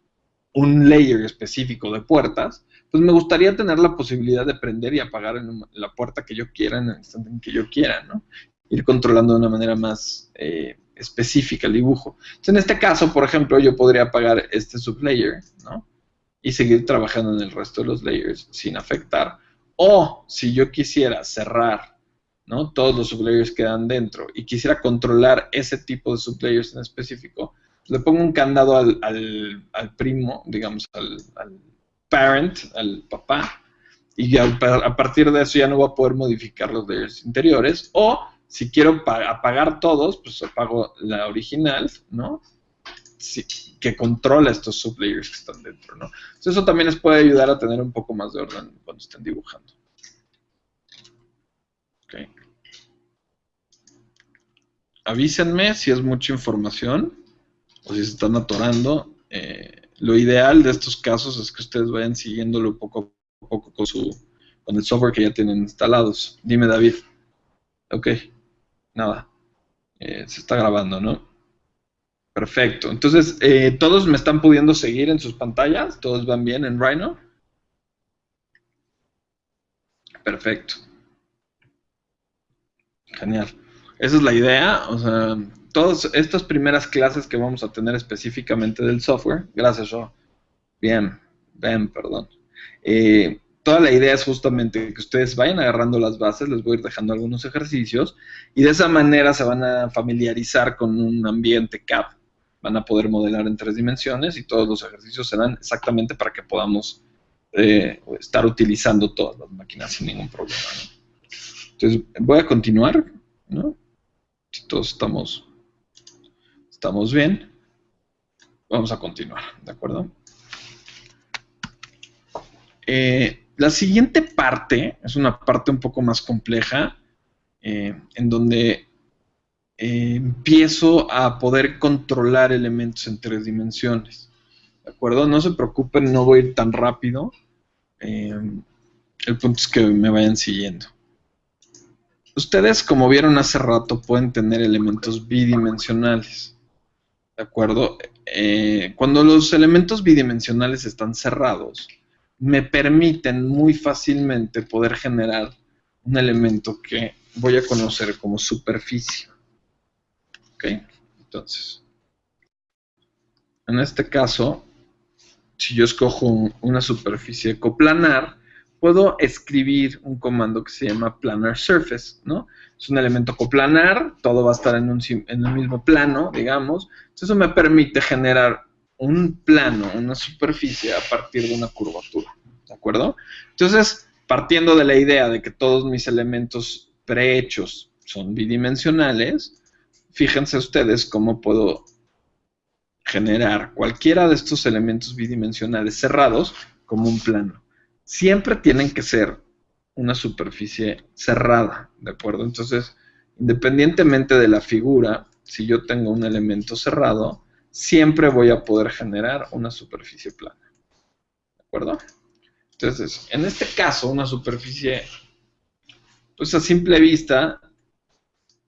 un layer específico de puertas, pues me gustaría tener la posibilidad de prender y apagar en la puerta que yo quiera en el instante en que yo quiera. Ir controlando de una manera más eh, específica el dibujo. Entonces, en este caso, por ejemplo, yo podría apagar este sublayer. Y seguir trabajando en el resto de los layers sin afectar. O si yo quisiera cerrar, ¿no? Todos los sublayers que dan dentro y quisiera controlar ese tipo de sublayers en específico, le pongo un candado al, al, primo, digamos, al, al, parent, al papá, y a, a, partir de eso ya no voy a poder modificar los layers interiores, o si quiero apagar todos, pues apago la original, ¿no? que controla estos sublayers que están dentro, ¿no? Entonces eso también les puede ayudar a tener un poco más de orden cuando estén dibujando. Okay. Avísenme si es mucha información o si se están atorando. Eh, lo ideal de estos casos es que ustedes vayan siguiéndolo poco a poco con, su, con el software que ya tienen instalados. Dime, David. Ok, nada. Eh, se está grabando, ¿no? Perfecto. Entonces, eh, ¿todos me están pudiendo seguir en sus pantallas? ¿Todos van bien en Rhino? Perfecto. Genial. Esa es la idea. O sea, todas estas primeras clases que vamos a tener específicamente del software, gracias yo, bien, bien, perdón. Eh, toda la idea es justamente que ustedes vayan agarrando las bases, les voy a ir dejando algunos ejercicios y de esa manera se van a familiarizar con un ambiente CAD. Van a poder modelar en tres dimensiones y todos los ejercicios serán exactamente para que podamos eh, estar utilizando todas las máquinas sin ningún problema. Entonces, voy a continuar, ¿no? Si todos estamos ¿Estamos bien? Vamos a continuar, ¿de acuerdo? Eh, la siguiente parte es una parte un poco más compleja, eh, en donde eh, empiezo a poder controlar elementos en tres dimensiones. ¿De acuerdo? No se preocupen, no voy a ir tan rápido. el punto es que me vayan siguiendo. Ustedes, como vieron hace rato, pueden tener elementos bidimensionales. ¿De acuerdo? Eh, cuando los elementos bidimensionales están cerrados, me permiten muy fácilmente poder generar un elemento que voy a conocer como superficie. ¿Ok? Entonces, en este caso, si yo escojo una superficie coplanar, puedo escribir un comando que se llama planar surface, ¿no? Es un elemento coplanar, todo va a estar en, un, en el mismo plano, digamos. Entonces eso me permite generar un plano, una superficie a partir de una curvatura, ¿de acuerdo? Entonces, partiendo de la idea de que todos mis elementos prehechos son bidimensionales, fíjense ustedes cómo puedo generar cualquiera de estos elementos bidimensionales cerrados como un plano. Siempre tienen que ser una superficie cerrada, ¿de acuerdo? Entonces, independientemente de la figura, si yo tengo un elemento cerrado, siempre voy a poder generar una superficie plana. ¿De acuerdo? Entonces, en este caso, una superficie, pues a simple vista,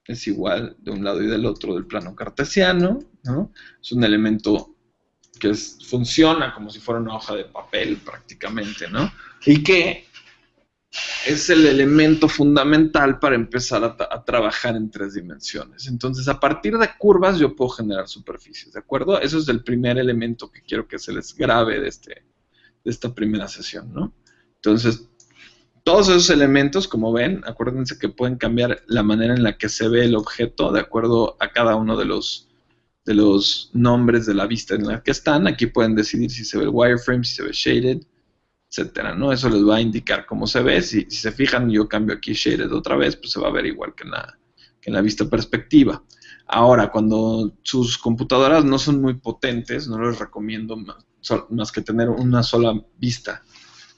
es igual de un lado y del otro del plano cartesiano, ¿no? Es un elemento que funciona como si fuera una hoja de papel prácticamente, ¿no? Y que es el elemento fundamental para empezar a, trabajar en tres dimensiones. Entonces, a partir de curvas yo puedo generar superficies, ¿de acuerdo? Eso es el primer elemento que quiero que se les grabe de, este, de esta primera sesión, ¿no? Entonces, todos esos elementos, como ven, acuérdense que pueden cambiar la manera en la que se ve el objeto de acuerdo a cada uno de los, de los nombres de la vista en la que están. Aquí pueden decidir si se ve el wireframe, si se ve shaded, etcétera, ¿no? Eso les va a indicar cómo se ve. Si, se fijan, yo cambio aquí shaded otra vez, pues se va a ver igual que en la, que en la vista perspectiva. Ahora, cuando sus computadoras no son muy potentes, no les recomiendo más, más que tener una sola vista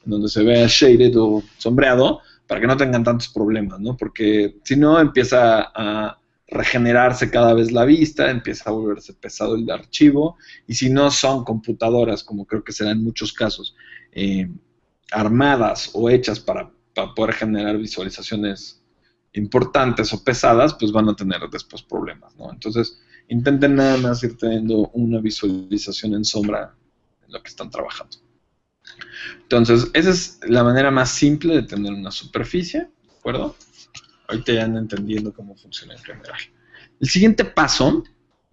donde se vea shaded o sombreado, para que no tengan tantos problemas, ¿no? Porque si no, empieza a regenerarse cada vez la vista, empieza a volverse pesado el archivo, y si no son computadoras, como creo que será en muchos casos, eh, armadas o hechas para, para, poder generar visualizaciones importantes o pesadas, pues van a tener después problemas, ¿no? Entonces, intenten nada más ir teniendo una visualización en sombra en lo que están trabajando. Entonces, esa es la manera más simple de tener una superficie, ¿de acuerdo? Ahorita ya andan entendiendo cómo funciona en general. El siguiente paso,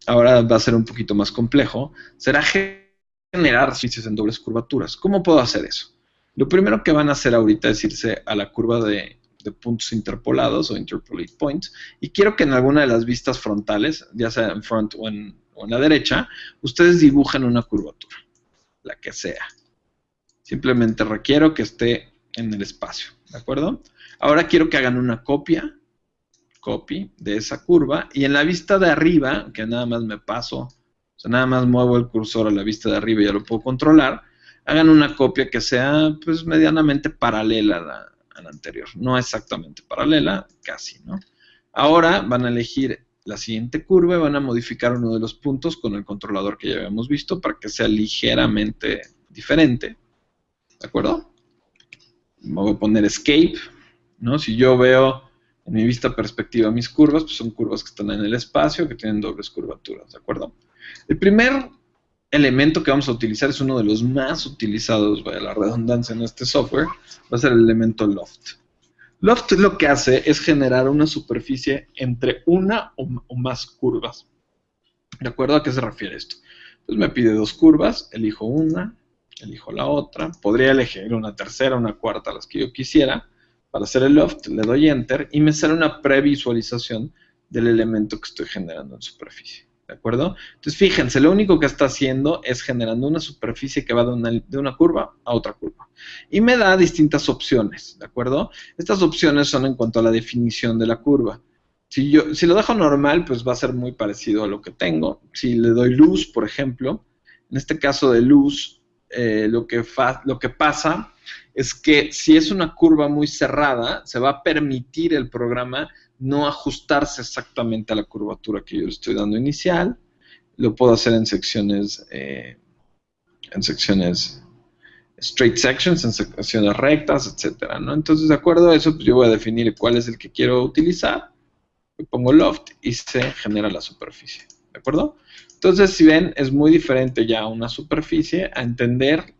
ahora va a ser un poquito más complejo, será generar superficies en dobles curvaturas. ¿Cómo puedo hacer eso? Lo primero que van a hacer ahorita es irse a la curva de, puntos interpolados o interpolate points y quiero que en alguna de las vistas frontales, ya sea en front o en la derecha, ustedes dibujen una curvatura, la que sea. Simplemente requiero que esté en el espacio, ¿de acuerdo? Ahora quiero que hagan una copia, copy, de esa curva, y en la vista de arriba, que nada más me paso, o sea, nada más muevo el cursor a la vista de arriba y ya lo puedo controlar, hagan una copia que sea, pues, medianamente paralela a la, a la anterior. No exactamente paralela, casi, ¿no? Ahora van a elegir la siguiente curva y van a modificar uno de los puntos con el controlador que ya habíamos visto para que sea ligeramente diferente. ¿De acuerdo? Voy a poner escape, ¿no? Si yo veo en mi vista perspectiva mis curvas, pues son curvas que están en el espacio, que tienen dobles curvaturas, ¿de acuerdo? El primer elemento que vamos a utilizar es uno de los más utilizados, vaya la redundancia en este software, va a ser el elemento loft. Loft lo que hace es generar una superficie entre una o, más curvas. ¿De acuerdo? ¿A qué se refiere esto? Pues me pide dos curvas, elijo una, elijo la otra, podría elegir una tercera, una cuarta, las que yo quisiera. Para hacer el loft le doy enter y me sale una previsualización del elemento que estoy generando en superficie. ¿De acuerdo? Entonces fíjense, lo único que está haciendo es generando una superficie que va de una, de una curva a otra curva. Y me da distintas opciones, ¿de acuerdo? Estas opciones son en cuanto a la definición de la curva. Si, yo, si lo dejo normal, pues va a ser muy parecido a lo que tengo. Si le doy luz, por ejemplo, en este caso de luz, eh, lo, que pasa es que si es una curva muy cerrada, se va a permitir el programa no ajustarse exactamente a la curvatura que yo estoy dando inicial. Lo puedo hacer en secciones, eh, en secciones straight sections, en secciones rectas, etcétera, ¿no? Entonces, de acuerdo a eso, pues yo voy a definir cuál es el que quiero utilizar. Pongo loft y se genera la superficie, ¿de acuerdo? Entonces, si ven, es muy diferente ya una superficie a entender,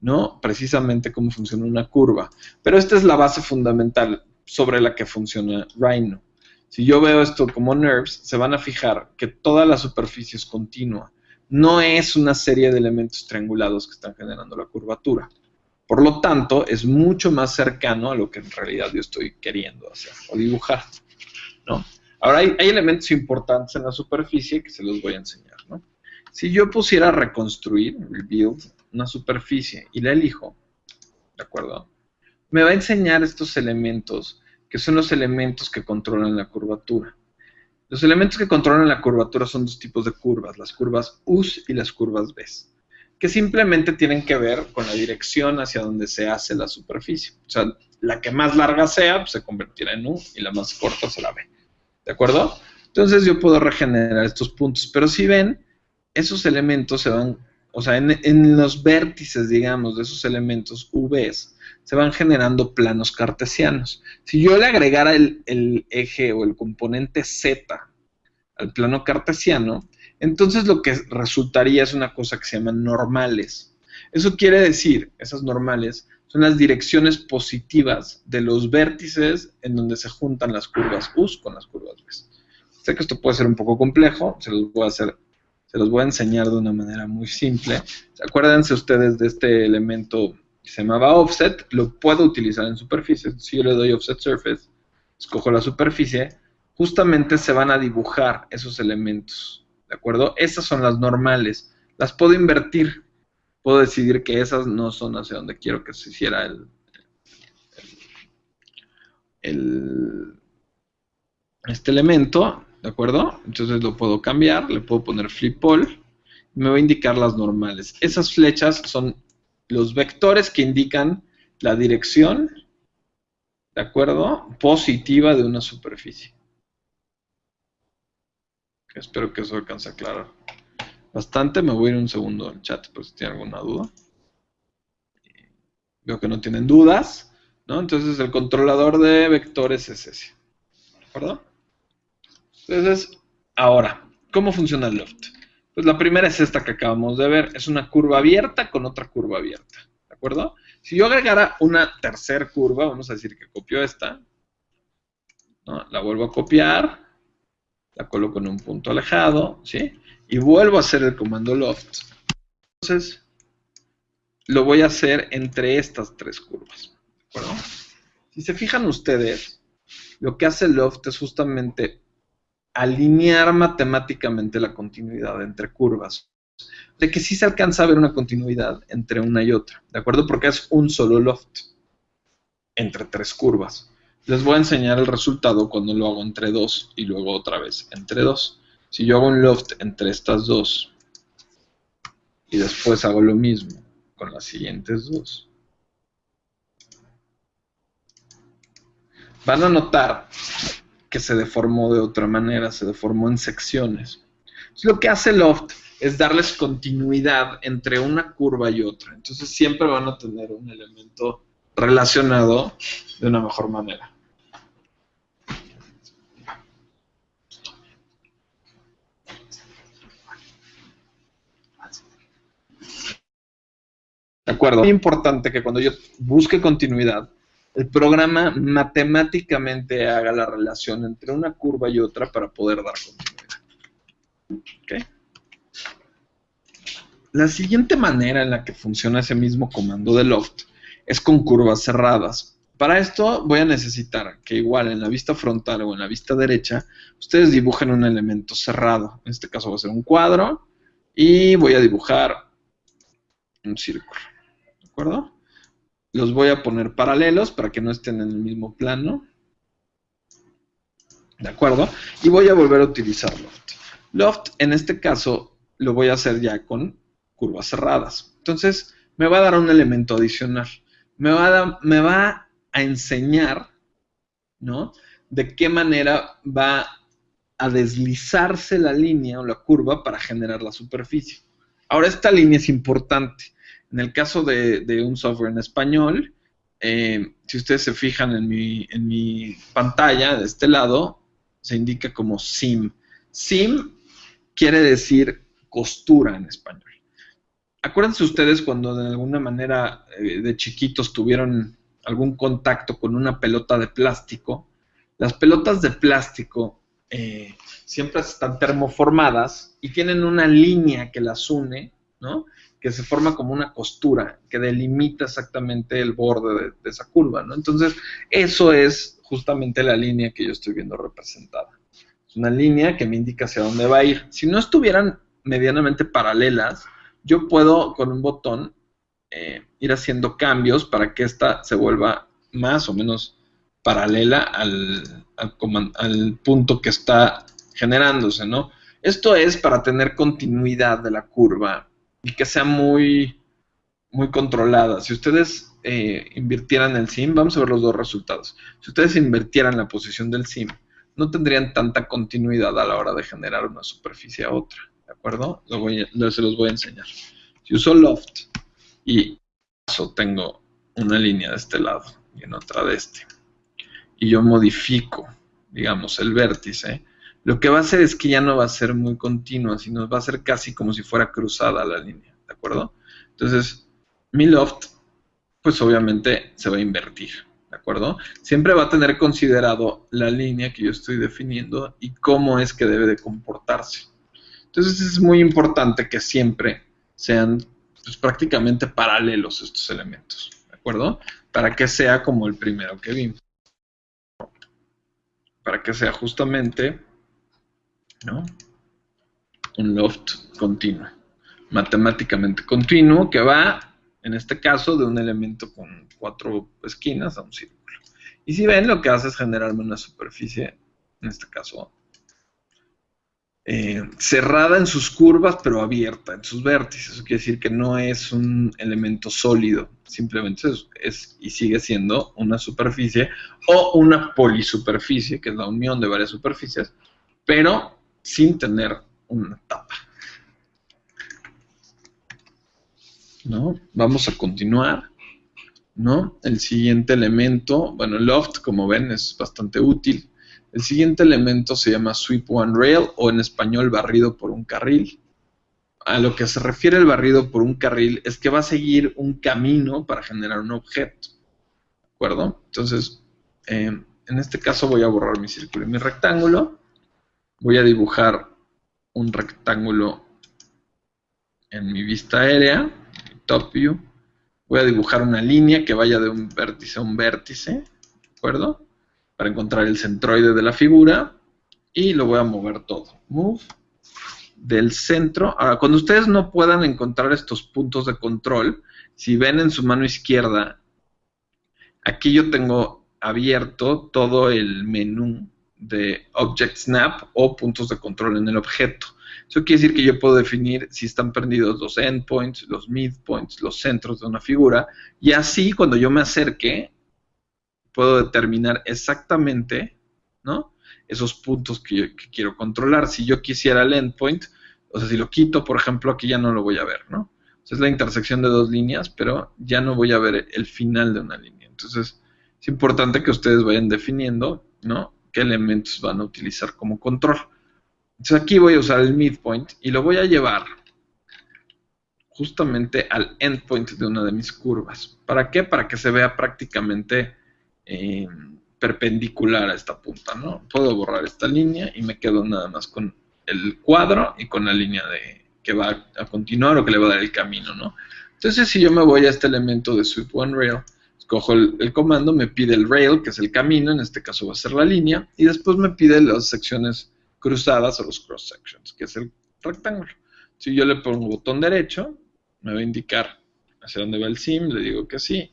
¿no? Precisamente cómo funciona una curva. Pero esta es la base fundamental sobre la que funciona Rhino. Si yo veo esto como NURBS, se van a fijar que toda la superficie es continua no es una serie de elementos triangulados que están generando la curvatura. Por lo tanto, es mucho más cercano a lo que en realidad yo estoy queriendo hacer o dibujar. ¿no? Ahora, hay, elementos importantes en la superficie que se los voy a enseñar. ¿no? Si yo pusiera reconstruir, rebuild, una superficie y la elijo, ¿de acuerdo? Me va a enseñar estos elementos que son los elementos que controlan la curvatura. Los elementos que controlan la curvatura son dos tipos de curvas, las curvas U's y las curvas B's, que simplemente tienen que ver con la dirección hacia donde se hace la superficie. O sea, la que más larga sea, pues, se convertirá en U y la más corta será B. ¿De acuerdo? Entonces yo puedo regenerar estos puntos, pero si ven, esos elementos se van, o sea, en, los vértices, digamos, de esos elementos UVs, se van generando planos cartesianos. Si yo le agregara el, eje o el componente Z al plano cartesiano, entonces lo que resultaría es una cosa que se llama normales. Eso quiere decir, esas normales son las direcciones positivas de los vértices en donde se juntan las curvas U con las curvas V. Sé que esto puede ser un poco complejo, se los voy a hacer, se los voy a enseñar de una manera muy simple. Acuérdense ustedes de este elemento se llamaba offset, lo puedo utilizar en superficie. Si yo le doy offset surface, escojo la superficie, justamente se van a dibujar esos elementos, ¿de acuerdo? Esas son las normales. Las puedo invertir. Puedo decidir que esas no son hacia donde quiero que se hiciera el, este elemento, ¿de acuerdo? Entonces lo puedo cambiar, le puedo poner flip all, me va a indicar las normales. Esas flechas son los vectores que indican la dirección, ¿de acuerdo? Positiva de una superficie. Espero que eso alcance a aclarar bastante. Me voy a ir un segundo al chat por si tienen alguna duda. Veo que no tienen dudas, ¿no? Entonces el controlador de vectores es ese. ¿De acuerdo? Entonces, ahora, ¿cómo funciona el loft? Pues la primera es esta que acabamos de ver, es una curva abierta con otra curva abierta, ¿de acuerdo? Si yo agregara una tercera curva, vamos a decir que copio esta, la vuelvo a copiar, la coloco en un punto alejado, ¿sí? Y vuelvo a hacer el comando loft. Entonces, lo voy a hacer entre estas tres curvas. Si se fijan ustedes, lo que hace loft es justamente alinear matemáticamente la continuidad entre curvas. De que sí se alcanza a ver una continuidad entre una y otra, ¿de acuerdo? Porque es un solo loft entre tres curvas. Les voy a enseñar el resultado cuando lo hago entre dos y luego otra vez entre dos. Si yo hago un loft entre estas dos y después hago lo mismo con las siguientes dos, van a notar que se deformó de otra manera, se deformó en secciones. lo que hace Loft es darles continuidad entre una curva y otra. Entonces siempre van a tener un elemento relacionado de una mejor manera. De acuerdo. Es importante que cuando yo busque continuidad, el programa matemáticamente haga la relación entre una curva y otra para poder dar continuidad. La siguiente manera en la que funciona ese mismo comando de loft es con curvas cerradas. Para esto voy a necesitar que igual en la vista frontal o en la vista derecha, ustedes dibujen un elemento cerrado. En este caso va a ser un cuadro y voy a dibujar un círculo. ¿De acuerdo? Los voy a poner paralelos para que no estén en el mismo plano. ¿De acuerdo? Y voy a volver a utilizar Loft. Loft, en este caso, lo voy a hacer ya con curvas cerradas. Entonces, me va a dar un elemento adicional. Me va a, me va a enseñar, ¿no? De qué manera va a deslizarse la línea o la curva para generar la superficie. Ahora, esta línea es importante. En el caso de, un software en español, eh, si ustedes se fijan en mi, en mi pantalla de este lado, se indica como SIM. SIM quiere decir costura en español. Acuérdense ustedes cuando de alguna manera eh, de chiquitos tuvieron algún contacto con una pelota de plástico. Las pelotas de plástico eh, siempre están termoformadas y tienen una línea que las une, ¿no? Que se forma como una costura que delimita exactamente el borde de, esa curva, ¿no? Entonces, eso es justamente la línea que yo estoy viendo representada. Es una línea que me indica hacia dónde va a ir. Si no estuvieran medianamente paralelas, yo puedo con un botón eh, ir haciendo cambios para que esta se vuelva más o menos paralela al, al punto que está generándose, ¿no? Esto es para tener continuidad de la curva y que sea muy, muy controlada. Si ustedes eh, invirtieran el SIM, vamos a ver los dos resultados. Si ustedes invirtieran la posición del SIM, no tendrían tanta continuidad a la hora de generar una superficie a otra. ¿De acuerdo? Lo se los voy a enseñar. Si uso Loft y tengo una línea de este lado y en otra de este, y yo modifico, digamos, el vértice, lo que va a hacer es que ya no va a ser muy continua, sino va a ser casi como si fuera cruzada la línea, ¿de acuerdo? Entonces, mi loft, pues obviamente se va a invertir, ¿de acuerdo? Siempre va a tener considerado la línea que yo estoy definiendo y cómo es que debe de comportarse. Entonces es muy importante que siempre sean pues, prácticamente paralelos estos elementos, ¿de acuerdo? Para que sea como el primero que vimos. Para que sea justamente ¿no? Un loft continuo, matemáticamente continuo, que va, en este caso, de un elemento con cuatro esquinas a un círculo. Y si ven, lo que hace es generarme una superficie, en este caso, eh, cerrada en sus curvas, pero abierta en sus vértices. Eso quiere decir que no es un elemento sólido, simplemente es, y sigue siendo una superficie o una polisuperficie, que es la unión de varias superficies, pero sin tener una tapa. ¿No? Vamos a continuar. ¿No? El siguiente elemento, bueno, loft, como ven, es bastante útil. El siguiente elemento se llama sweep one rail o en español barrido por un carril. A lo que se refiere el barrido por un carril es que va a seguir un camino para generar un objeto. ¿De acuerdo? Entonces, eh, en este caso voy a borrar mi círculo y mi rectángulo voy a dibujar un rectángulo en mi vista aérea, top view. Voy a dibujar una línea que vaya de un vértice a un vértice, ¿de acuerdo? Para encontrar el centroide de la figura y lo voy a mover todo. Move del centro. Ahora, cuando ustedes no puedan encontrar estos puntos de control, si ven en su mano izquierda, aquí yo tengo abierto todo el menú de Object Snap o puntos de control en el objeto. Eso quiere decir que yo puedo definir si están prendidos los endpoints, los midpoints, los centros de una figura, y así cuando yo me acerque, puedo determinar exactamente esos puntos que, quiero controlar. Si yo quisiera el endpoint, o sea, si lo quito, por ejemplo, aquí ya no lo voy a ver, ¿no? es la intersección de dos líneas, pero ya no voy a ver el final de una línea. Entonces, es importante que ustedes vayan definiendo, ¿no? Qué elementos van a utilizar como control. Entonces aquí voy a usar el midpoint y lo voy a llevar justamente al endpoint de una de mis curvas. ¿Para qué? Para que se vea prácticamente eh, perpendicular a esta punta, ¿no? Puedo borrar esta línea y me quedo nada más con el cuadro y con la línea de que va a continuar o que le va a dar el camino, ¿no? Entonces, si yo me voy a este elemento de sweep one rail, Cojo el, comando, me pide el rail, que es el camino, en este caso va a ser la línea, y después me pide las secciones cruzadas o los cross sections, que es el rectángulo. Si yo le pongo botón derecho, me va a indicar hacia dónde va el sim, le digo que sí,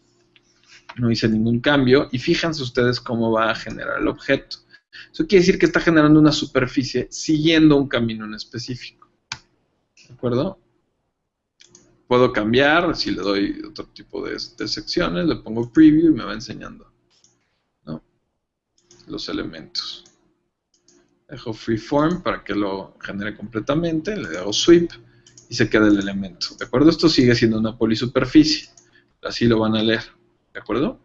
no hice ningún cambio, y fíjense ustedes cómo va a generar el objeto. Eso quiere decir que está generando una superficie siguiendo un camino en específico. ¿De acuerdo? Puedo cambiar, si le doy otro tipo de, secciones, le pongo preview y me va enseñando los elementos. Dejo freeform para que lo genere completamente, le hago sweep, y se queda el elemento. ¿De acuerdo? Esto sigue siendo una polisuperficie. Así lo van a leer. ¿De acuerdo?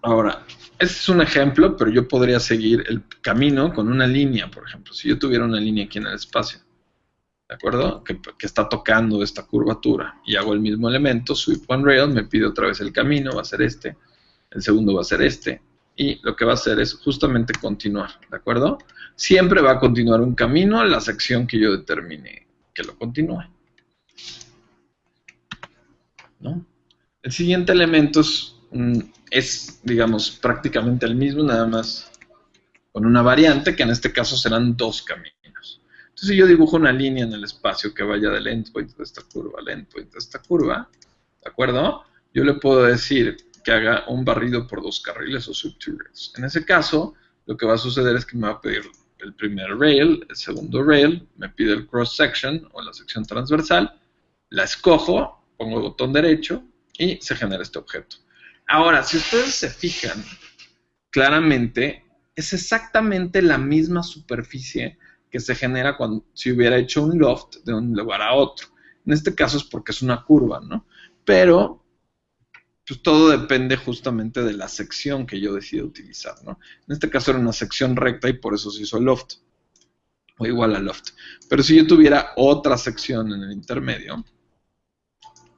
Ahora, este es un ejemplo, pero yo podría seguir el camino con una línea, por ejemplo. Si yo tuviera una línea aquí en el espacio, ¿de acuerdo? Que, está tocando esta curvatura y hago el mismo elemento, sweep one rail, me pide otra vez el camino, va a ser este, el segundo va a ser este, y lo que va a hacer es justamente continuar, ¿de acuerdo? Siempre va a continuar un camino a la sección que yo determine que lo continúe. ¿No? El siguiente elemento es, es, digamos, prácticamente el mismo, nada más con una variante, que en este caso serán dos caminos. Entonces, si yo dibujo una línea en el espacio que vaya del endpoint de esta curva al endpoint de esta curva, ¿de acuerdo? Yo le puedo decir que haga un barrido por dos carriles o sub. En ese caso, lo que va a suceder es que me va a pedir el primer rail, el segundo rail, me pide el cross section o la sección transversal, la escojo, pongo el botón derecho y se genera este objeto. Ahora, si ustedes se fijan, claramente es exactamente la misma superficie que se genera cuando si hubiera hecho un loft de un lugar a otro. En este caso es porque es una curva, ¿no? Pero pues todo depende justamente de la sección que yo decida utilizar, ¿no? En este caso era una sección recta y por eso se hizo loft, o igual a loft. Pero si yo tuviera otra sección en el intermedio,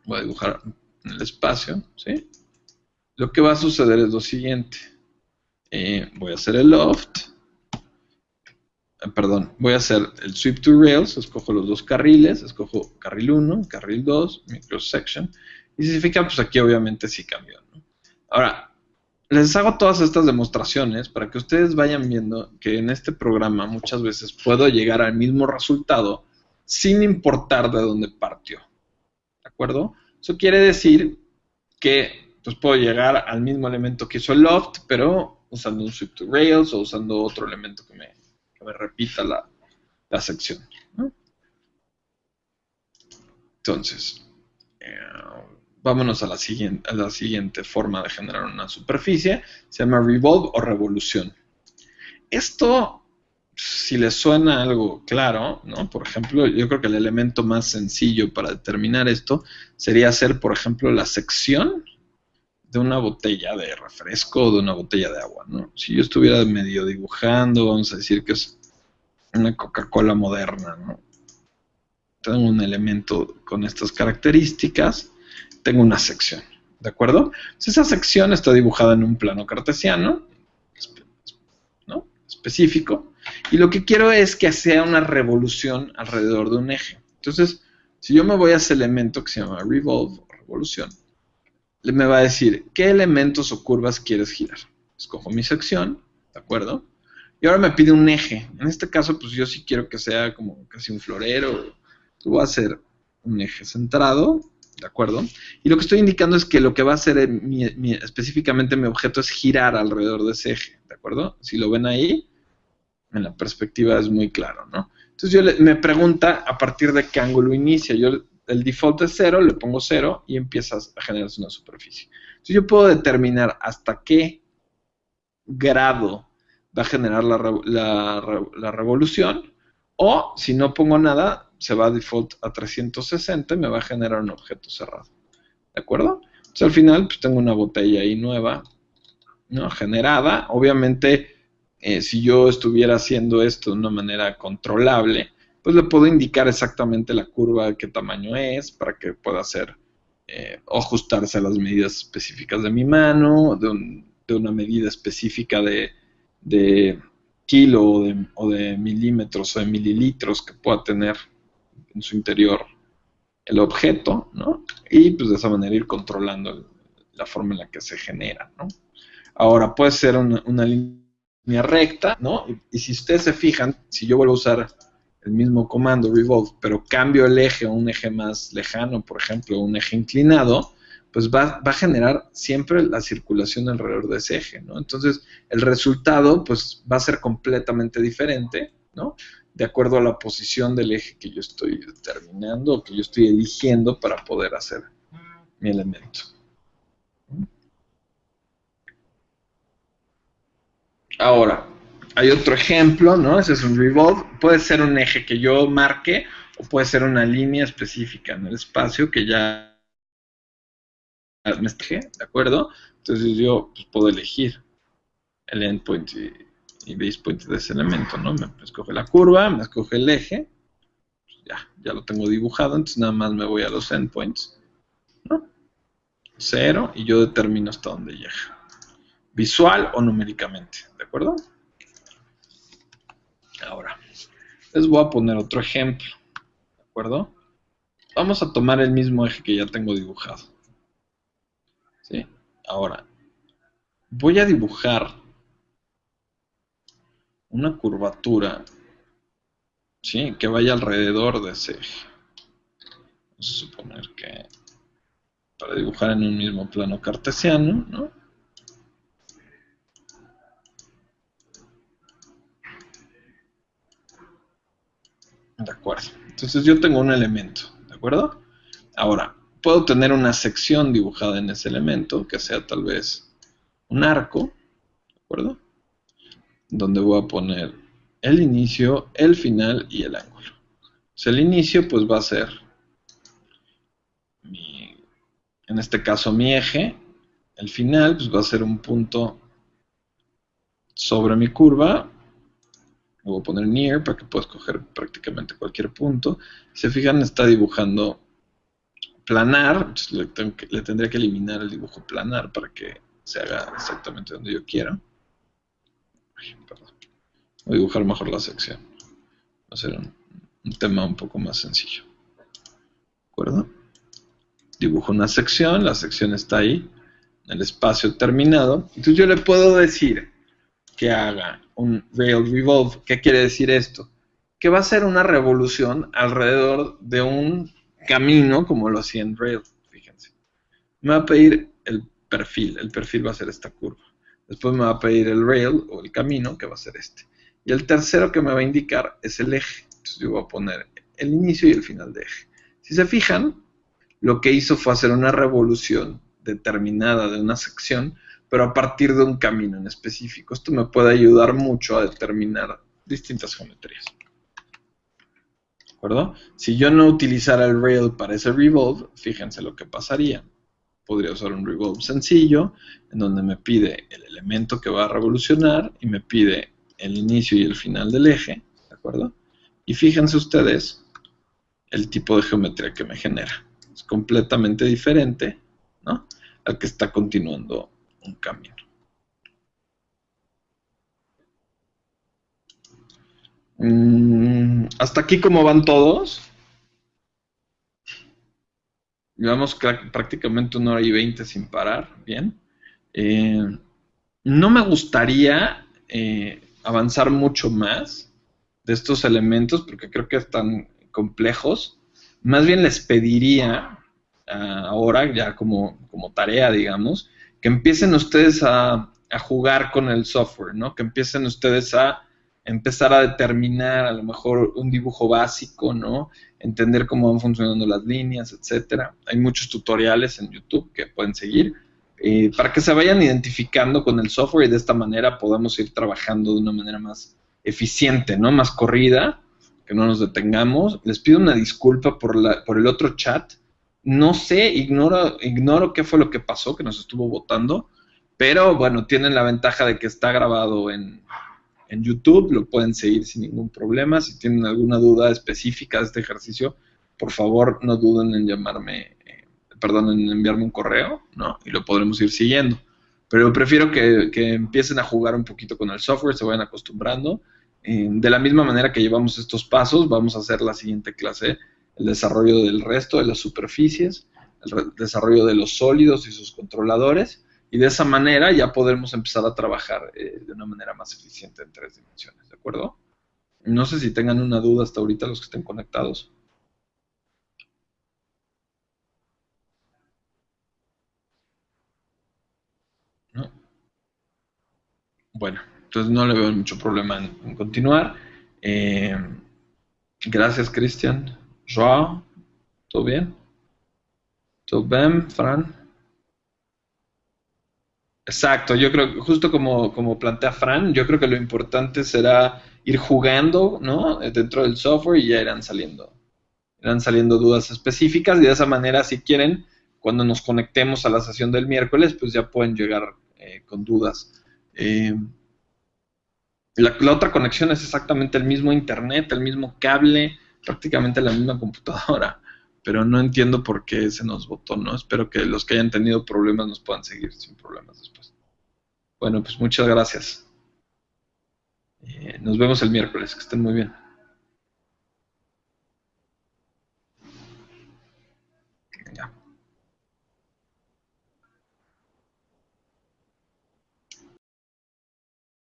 voy a dibujar en el espacio, ¿sí? Lo que va a suceder es lo siguiente. Eh, voy a hacer el loft, perdón, voy a hacer el sweep to rails, escojo los dos carriles, escojo carril 1, carril 2, mi cross section, y si se fijan, pues aquí obviamente sí cambió. Ahora, les hago todas estas demostraciones para que ustedes vayan viendo que en este programa muchas veces puedo llegar al mismo resultado sin importar de dónde partió. ¿De acuerdo? Eso quiere decir que pues, puedo llegar al mismo elemento que hizo loft, pero usando un sweep to rails o usando otro elemento que me, repita la, sección. Entonces, eh, Vámonos a la, siguiente, a la siguiente forma de generar una superficie. Se llama revolve o revolución. Esto, si les suena algo claro, ¿no? Por ejemplo, yo creo que el elemento más sencillo para determinar esto sería hacer, por ejemplo, la sección de una botella de refresco o de una botella de agua, ¿no? Si yo estuviera medio dibujando, vamos a decir que es una Coca-Cola moderna, ¿no? Tengo un elemento con estas características tengo una sección, ¿de acuerdo? esa sección está dibujada en un plano cartesiano, ¿no? Específico, y lo que quiero es que sea una revolución alrededor de un eje. Entonces, si yo me voy a ese elemento que se llama revolve revolución, me va a decir qué elementos o curvas quieres girar. Escojo mi sección, ¿de acuerdo? Y ahora me pide un eje. En este caso, pues yo sí quiero que sea como casi un florero. Voy a hacer un eje centrado, ¿de acuerdo? Y lo que estoy indicando es que lo que va a hacer específicamente mi objeto es girar alrededor de ese eje, ¿de acuerdo? Si lo ven ahí, en la perspectiva es muy claro, ¿no? Entonces yo me pregunta a partir de qué ángulo inicia. Yo el default es cero, le pongo cero y empieza a generarse una superficie. Entonces yo puedo determinar hasta qué grado va a generar la revolución o si no pongo nada, se va a default a 360 y me va a generar un objeto cerrado. ¿De acuerdo? Entonces al final pues tengo una botella ahí nueva, ¿no? Generada. Obviamente, eh, si yo estuviera haciendo esto de una manera controlable, pues le puedo indicar exactamente la curva, qué tamaño es, para que pueda hacer eh, o ajustarse a las medidas específicas de mi mano, de, una medida específica de, kilo o de, milímetros o de mililitros que pueda tener en su interior el objeto, ¿no? Y pues de esa manera ir controlando la forma en la que se genera, ¿no? Ahora puede ser una, línea recta, ¿no? Y, si ustedes se fijan, si yo vuelvo a usar el mismo comando revolve, pero cambio el eje a un eje más lejano, por ejemplo, un eje inclinado, pues va, va, a generar siempre la circulación alrededor de ese eje, ¿no? Entonces, el resultado, pues, va a ser completamente diferente, ¿no? de acuerdo a la posición del eje que yo estoy determinando o que yo estoy eligiendo para poder hacer mi elemento. Ahora, hay otro ejemplo, ¿no? Ese es un revolve. Puede ser un eje que yo marque o puede ser una línea específica en el espacio que ya me esté, ¿de acuerdo? Entonces yo pues, puedo elegir el endpoint y, y base point de ese elemento, ¿no? Me escoge la curva, me escoge el eje, pues, ya, ya lo tengo dibujado, entonces nada más me voy a los endpoints, ¿no? Cero y yo determino hasta dónde llega. Visual o numéricamente, ¿de acuerdo? Ahora, les voy a poner otro ejemplo, ¿de acuerdo? Vamos a tomar el mismo eje que ya tengo dibujado. ¿Sí? Ahora, voy a dibujar una curvatura ¿sí? que vaya alrededor de ese eje. Vamos a suponer que para dibujar en un mismo plano cartesiano, ¿no? De acuerdo. Entonces yo tengo un elemento, ¿de acuerdo? Ahora, puedo tener una sección dibujada en ese elemento, que sea tal vez un arco, ¿de acuerdo? Donde voy a poner el inicio, el final y el ángulo. Entonces el inicio pues va a ser, mi, en este caso mi eje, el final pues va a ser un punto sobre mi curva, voy a poner near para que pueda escoger prácticamente cualquier punto. Si se fijan, está dibujando planar, le, le, tendría que eliminar el dibujo planar para que se haga exactamente donde yo quiero. Voy a dibujar mejor la sección. Va a ser un, un tema un poco más sencillo. ¿De acuerdo? Dibujo una sección, la sección está ahí, en el espacio terminado. Entonces yo le puedo decir que haga un Rail Revolve. ¿Qué quiere decir esto? Que va a ser una revolución alrededor de un camino como lo hacía en Rail. Fíjense. Me va a pedir el perfil. El perfil va a ser esta curva. Después me va a pedir el rail o el camino, que va a ser este. Y el tercero que me va a indicar es el eje. Entonces yo voy a poner el inicio y el final de eje. Si se fijan, lo que hizo fue hacer una revolución determinada de una sección pero a partir de un camino en específico. Esto me puede ayudar mucho a determinar distintas geometrías. ¿De acuerdo? Si yo no utilizara el rail para ese revolve, fíjense lo que pasaría. Podría usar un revolve sencillo, en donde me pide el elemento que va a revolucionar y me pide el inicio y el final del eje, ¿de acuerdo? Y fíjense ustedes el tipo de geometría que me genera. Es completamente diferente, ¿no? Al que está continuando un camino. Mm, hasta aquí como van todos. Llevamos prácticamente una hora y veinte sin parar. Bien. Eh, no me gustaría eh, avanzar mucho más de estos elementos porque creo que están complejos. Más bien les pediría ah, ahora, ya como, como tarea, digamos, que empiecen ustedes a, jugar con el software, ¿no? Que empiecen ustedes a empezar a determinar a lo mejor un dibujo básico, ¿no? Entender cómo van funcionando las líneas, etcétera. Hay muchos tutoriales en YouTube que pueden seguir para que se vayan identificando con el software y de esta manera podamos ir trabajando de una manera más eficiente, ¿no? Más corrida, que no nos detengamos. Les pido una disculpa por, la, por el otro chat no sé, ignoro, ignoro qué fue lo que pasó, que nos estuvo votando, pero bueno, tienen la ventaja de que está grabado en, YouTube, lo pueden seguir sin ningún problema. Si tienen alguna duda específica de este ejercicio, por favor no duden en llamarme, eh, perdón, en enviarme un correo, ¿no? Y lo podremos ir siguiendo. Pero prefiero que, empiecen a jugar un poquito con el software, se vayan acostumbrando. Eh, de la misma manera que llevamos estos pasos, vamos a hacer la siguiente clase el desarrollo del resto de las superficies, el desarrollo de los sólidos y sus controladores, y de esa manera ya podremos empezar a trabajar eh, de una manera más eficiente en tres dimensiones, ¿de acuerdo? No sé si tengan una duda hasta ahorita los que estén conectados. ¿No? Bueno, entonces no le veo mucho problema en, continuar. Eh, gracias, Cristian. João, ¿todo bien? ¿Todo bien, Fran? Exacto, yo creo justo como, como plantea Fran, yo creo que lo importante será ir jugando, ¿no? Dentro del software y ya irán saliendo, irán saliendo dudas específicas y de esa manera, si quieren, cuando nos conectemos a la sesión del miércoles, pues ya pueden llegar eh, con dudas. Eh, la otra conexión es exactamente el mismo internet, el mismo cable, prácticamente la misma computadora pero no entiendo por qué se nos votó, ¿no? Espero que los que hayan tenido problemas nos puedan seguir sin problemas después. Bueno, pues muchas gracias. Eh, nos vemos el miércoles, que estén muy bien.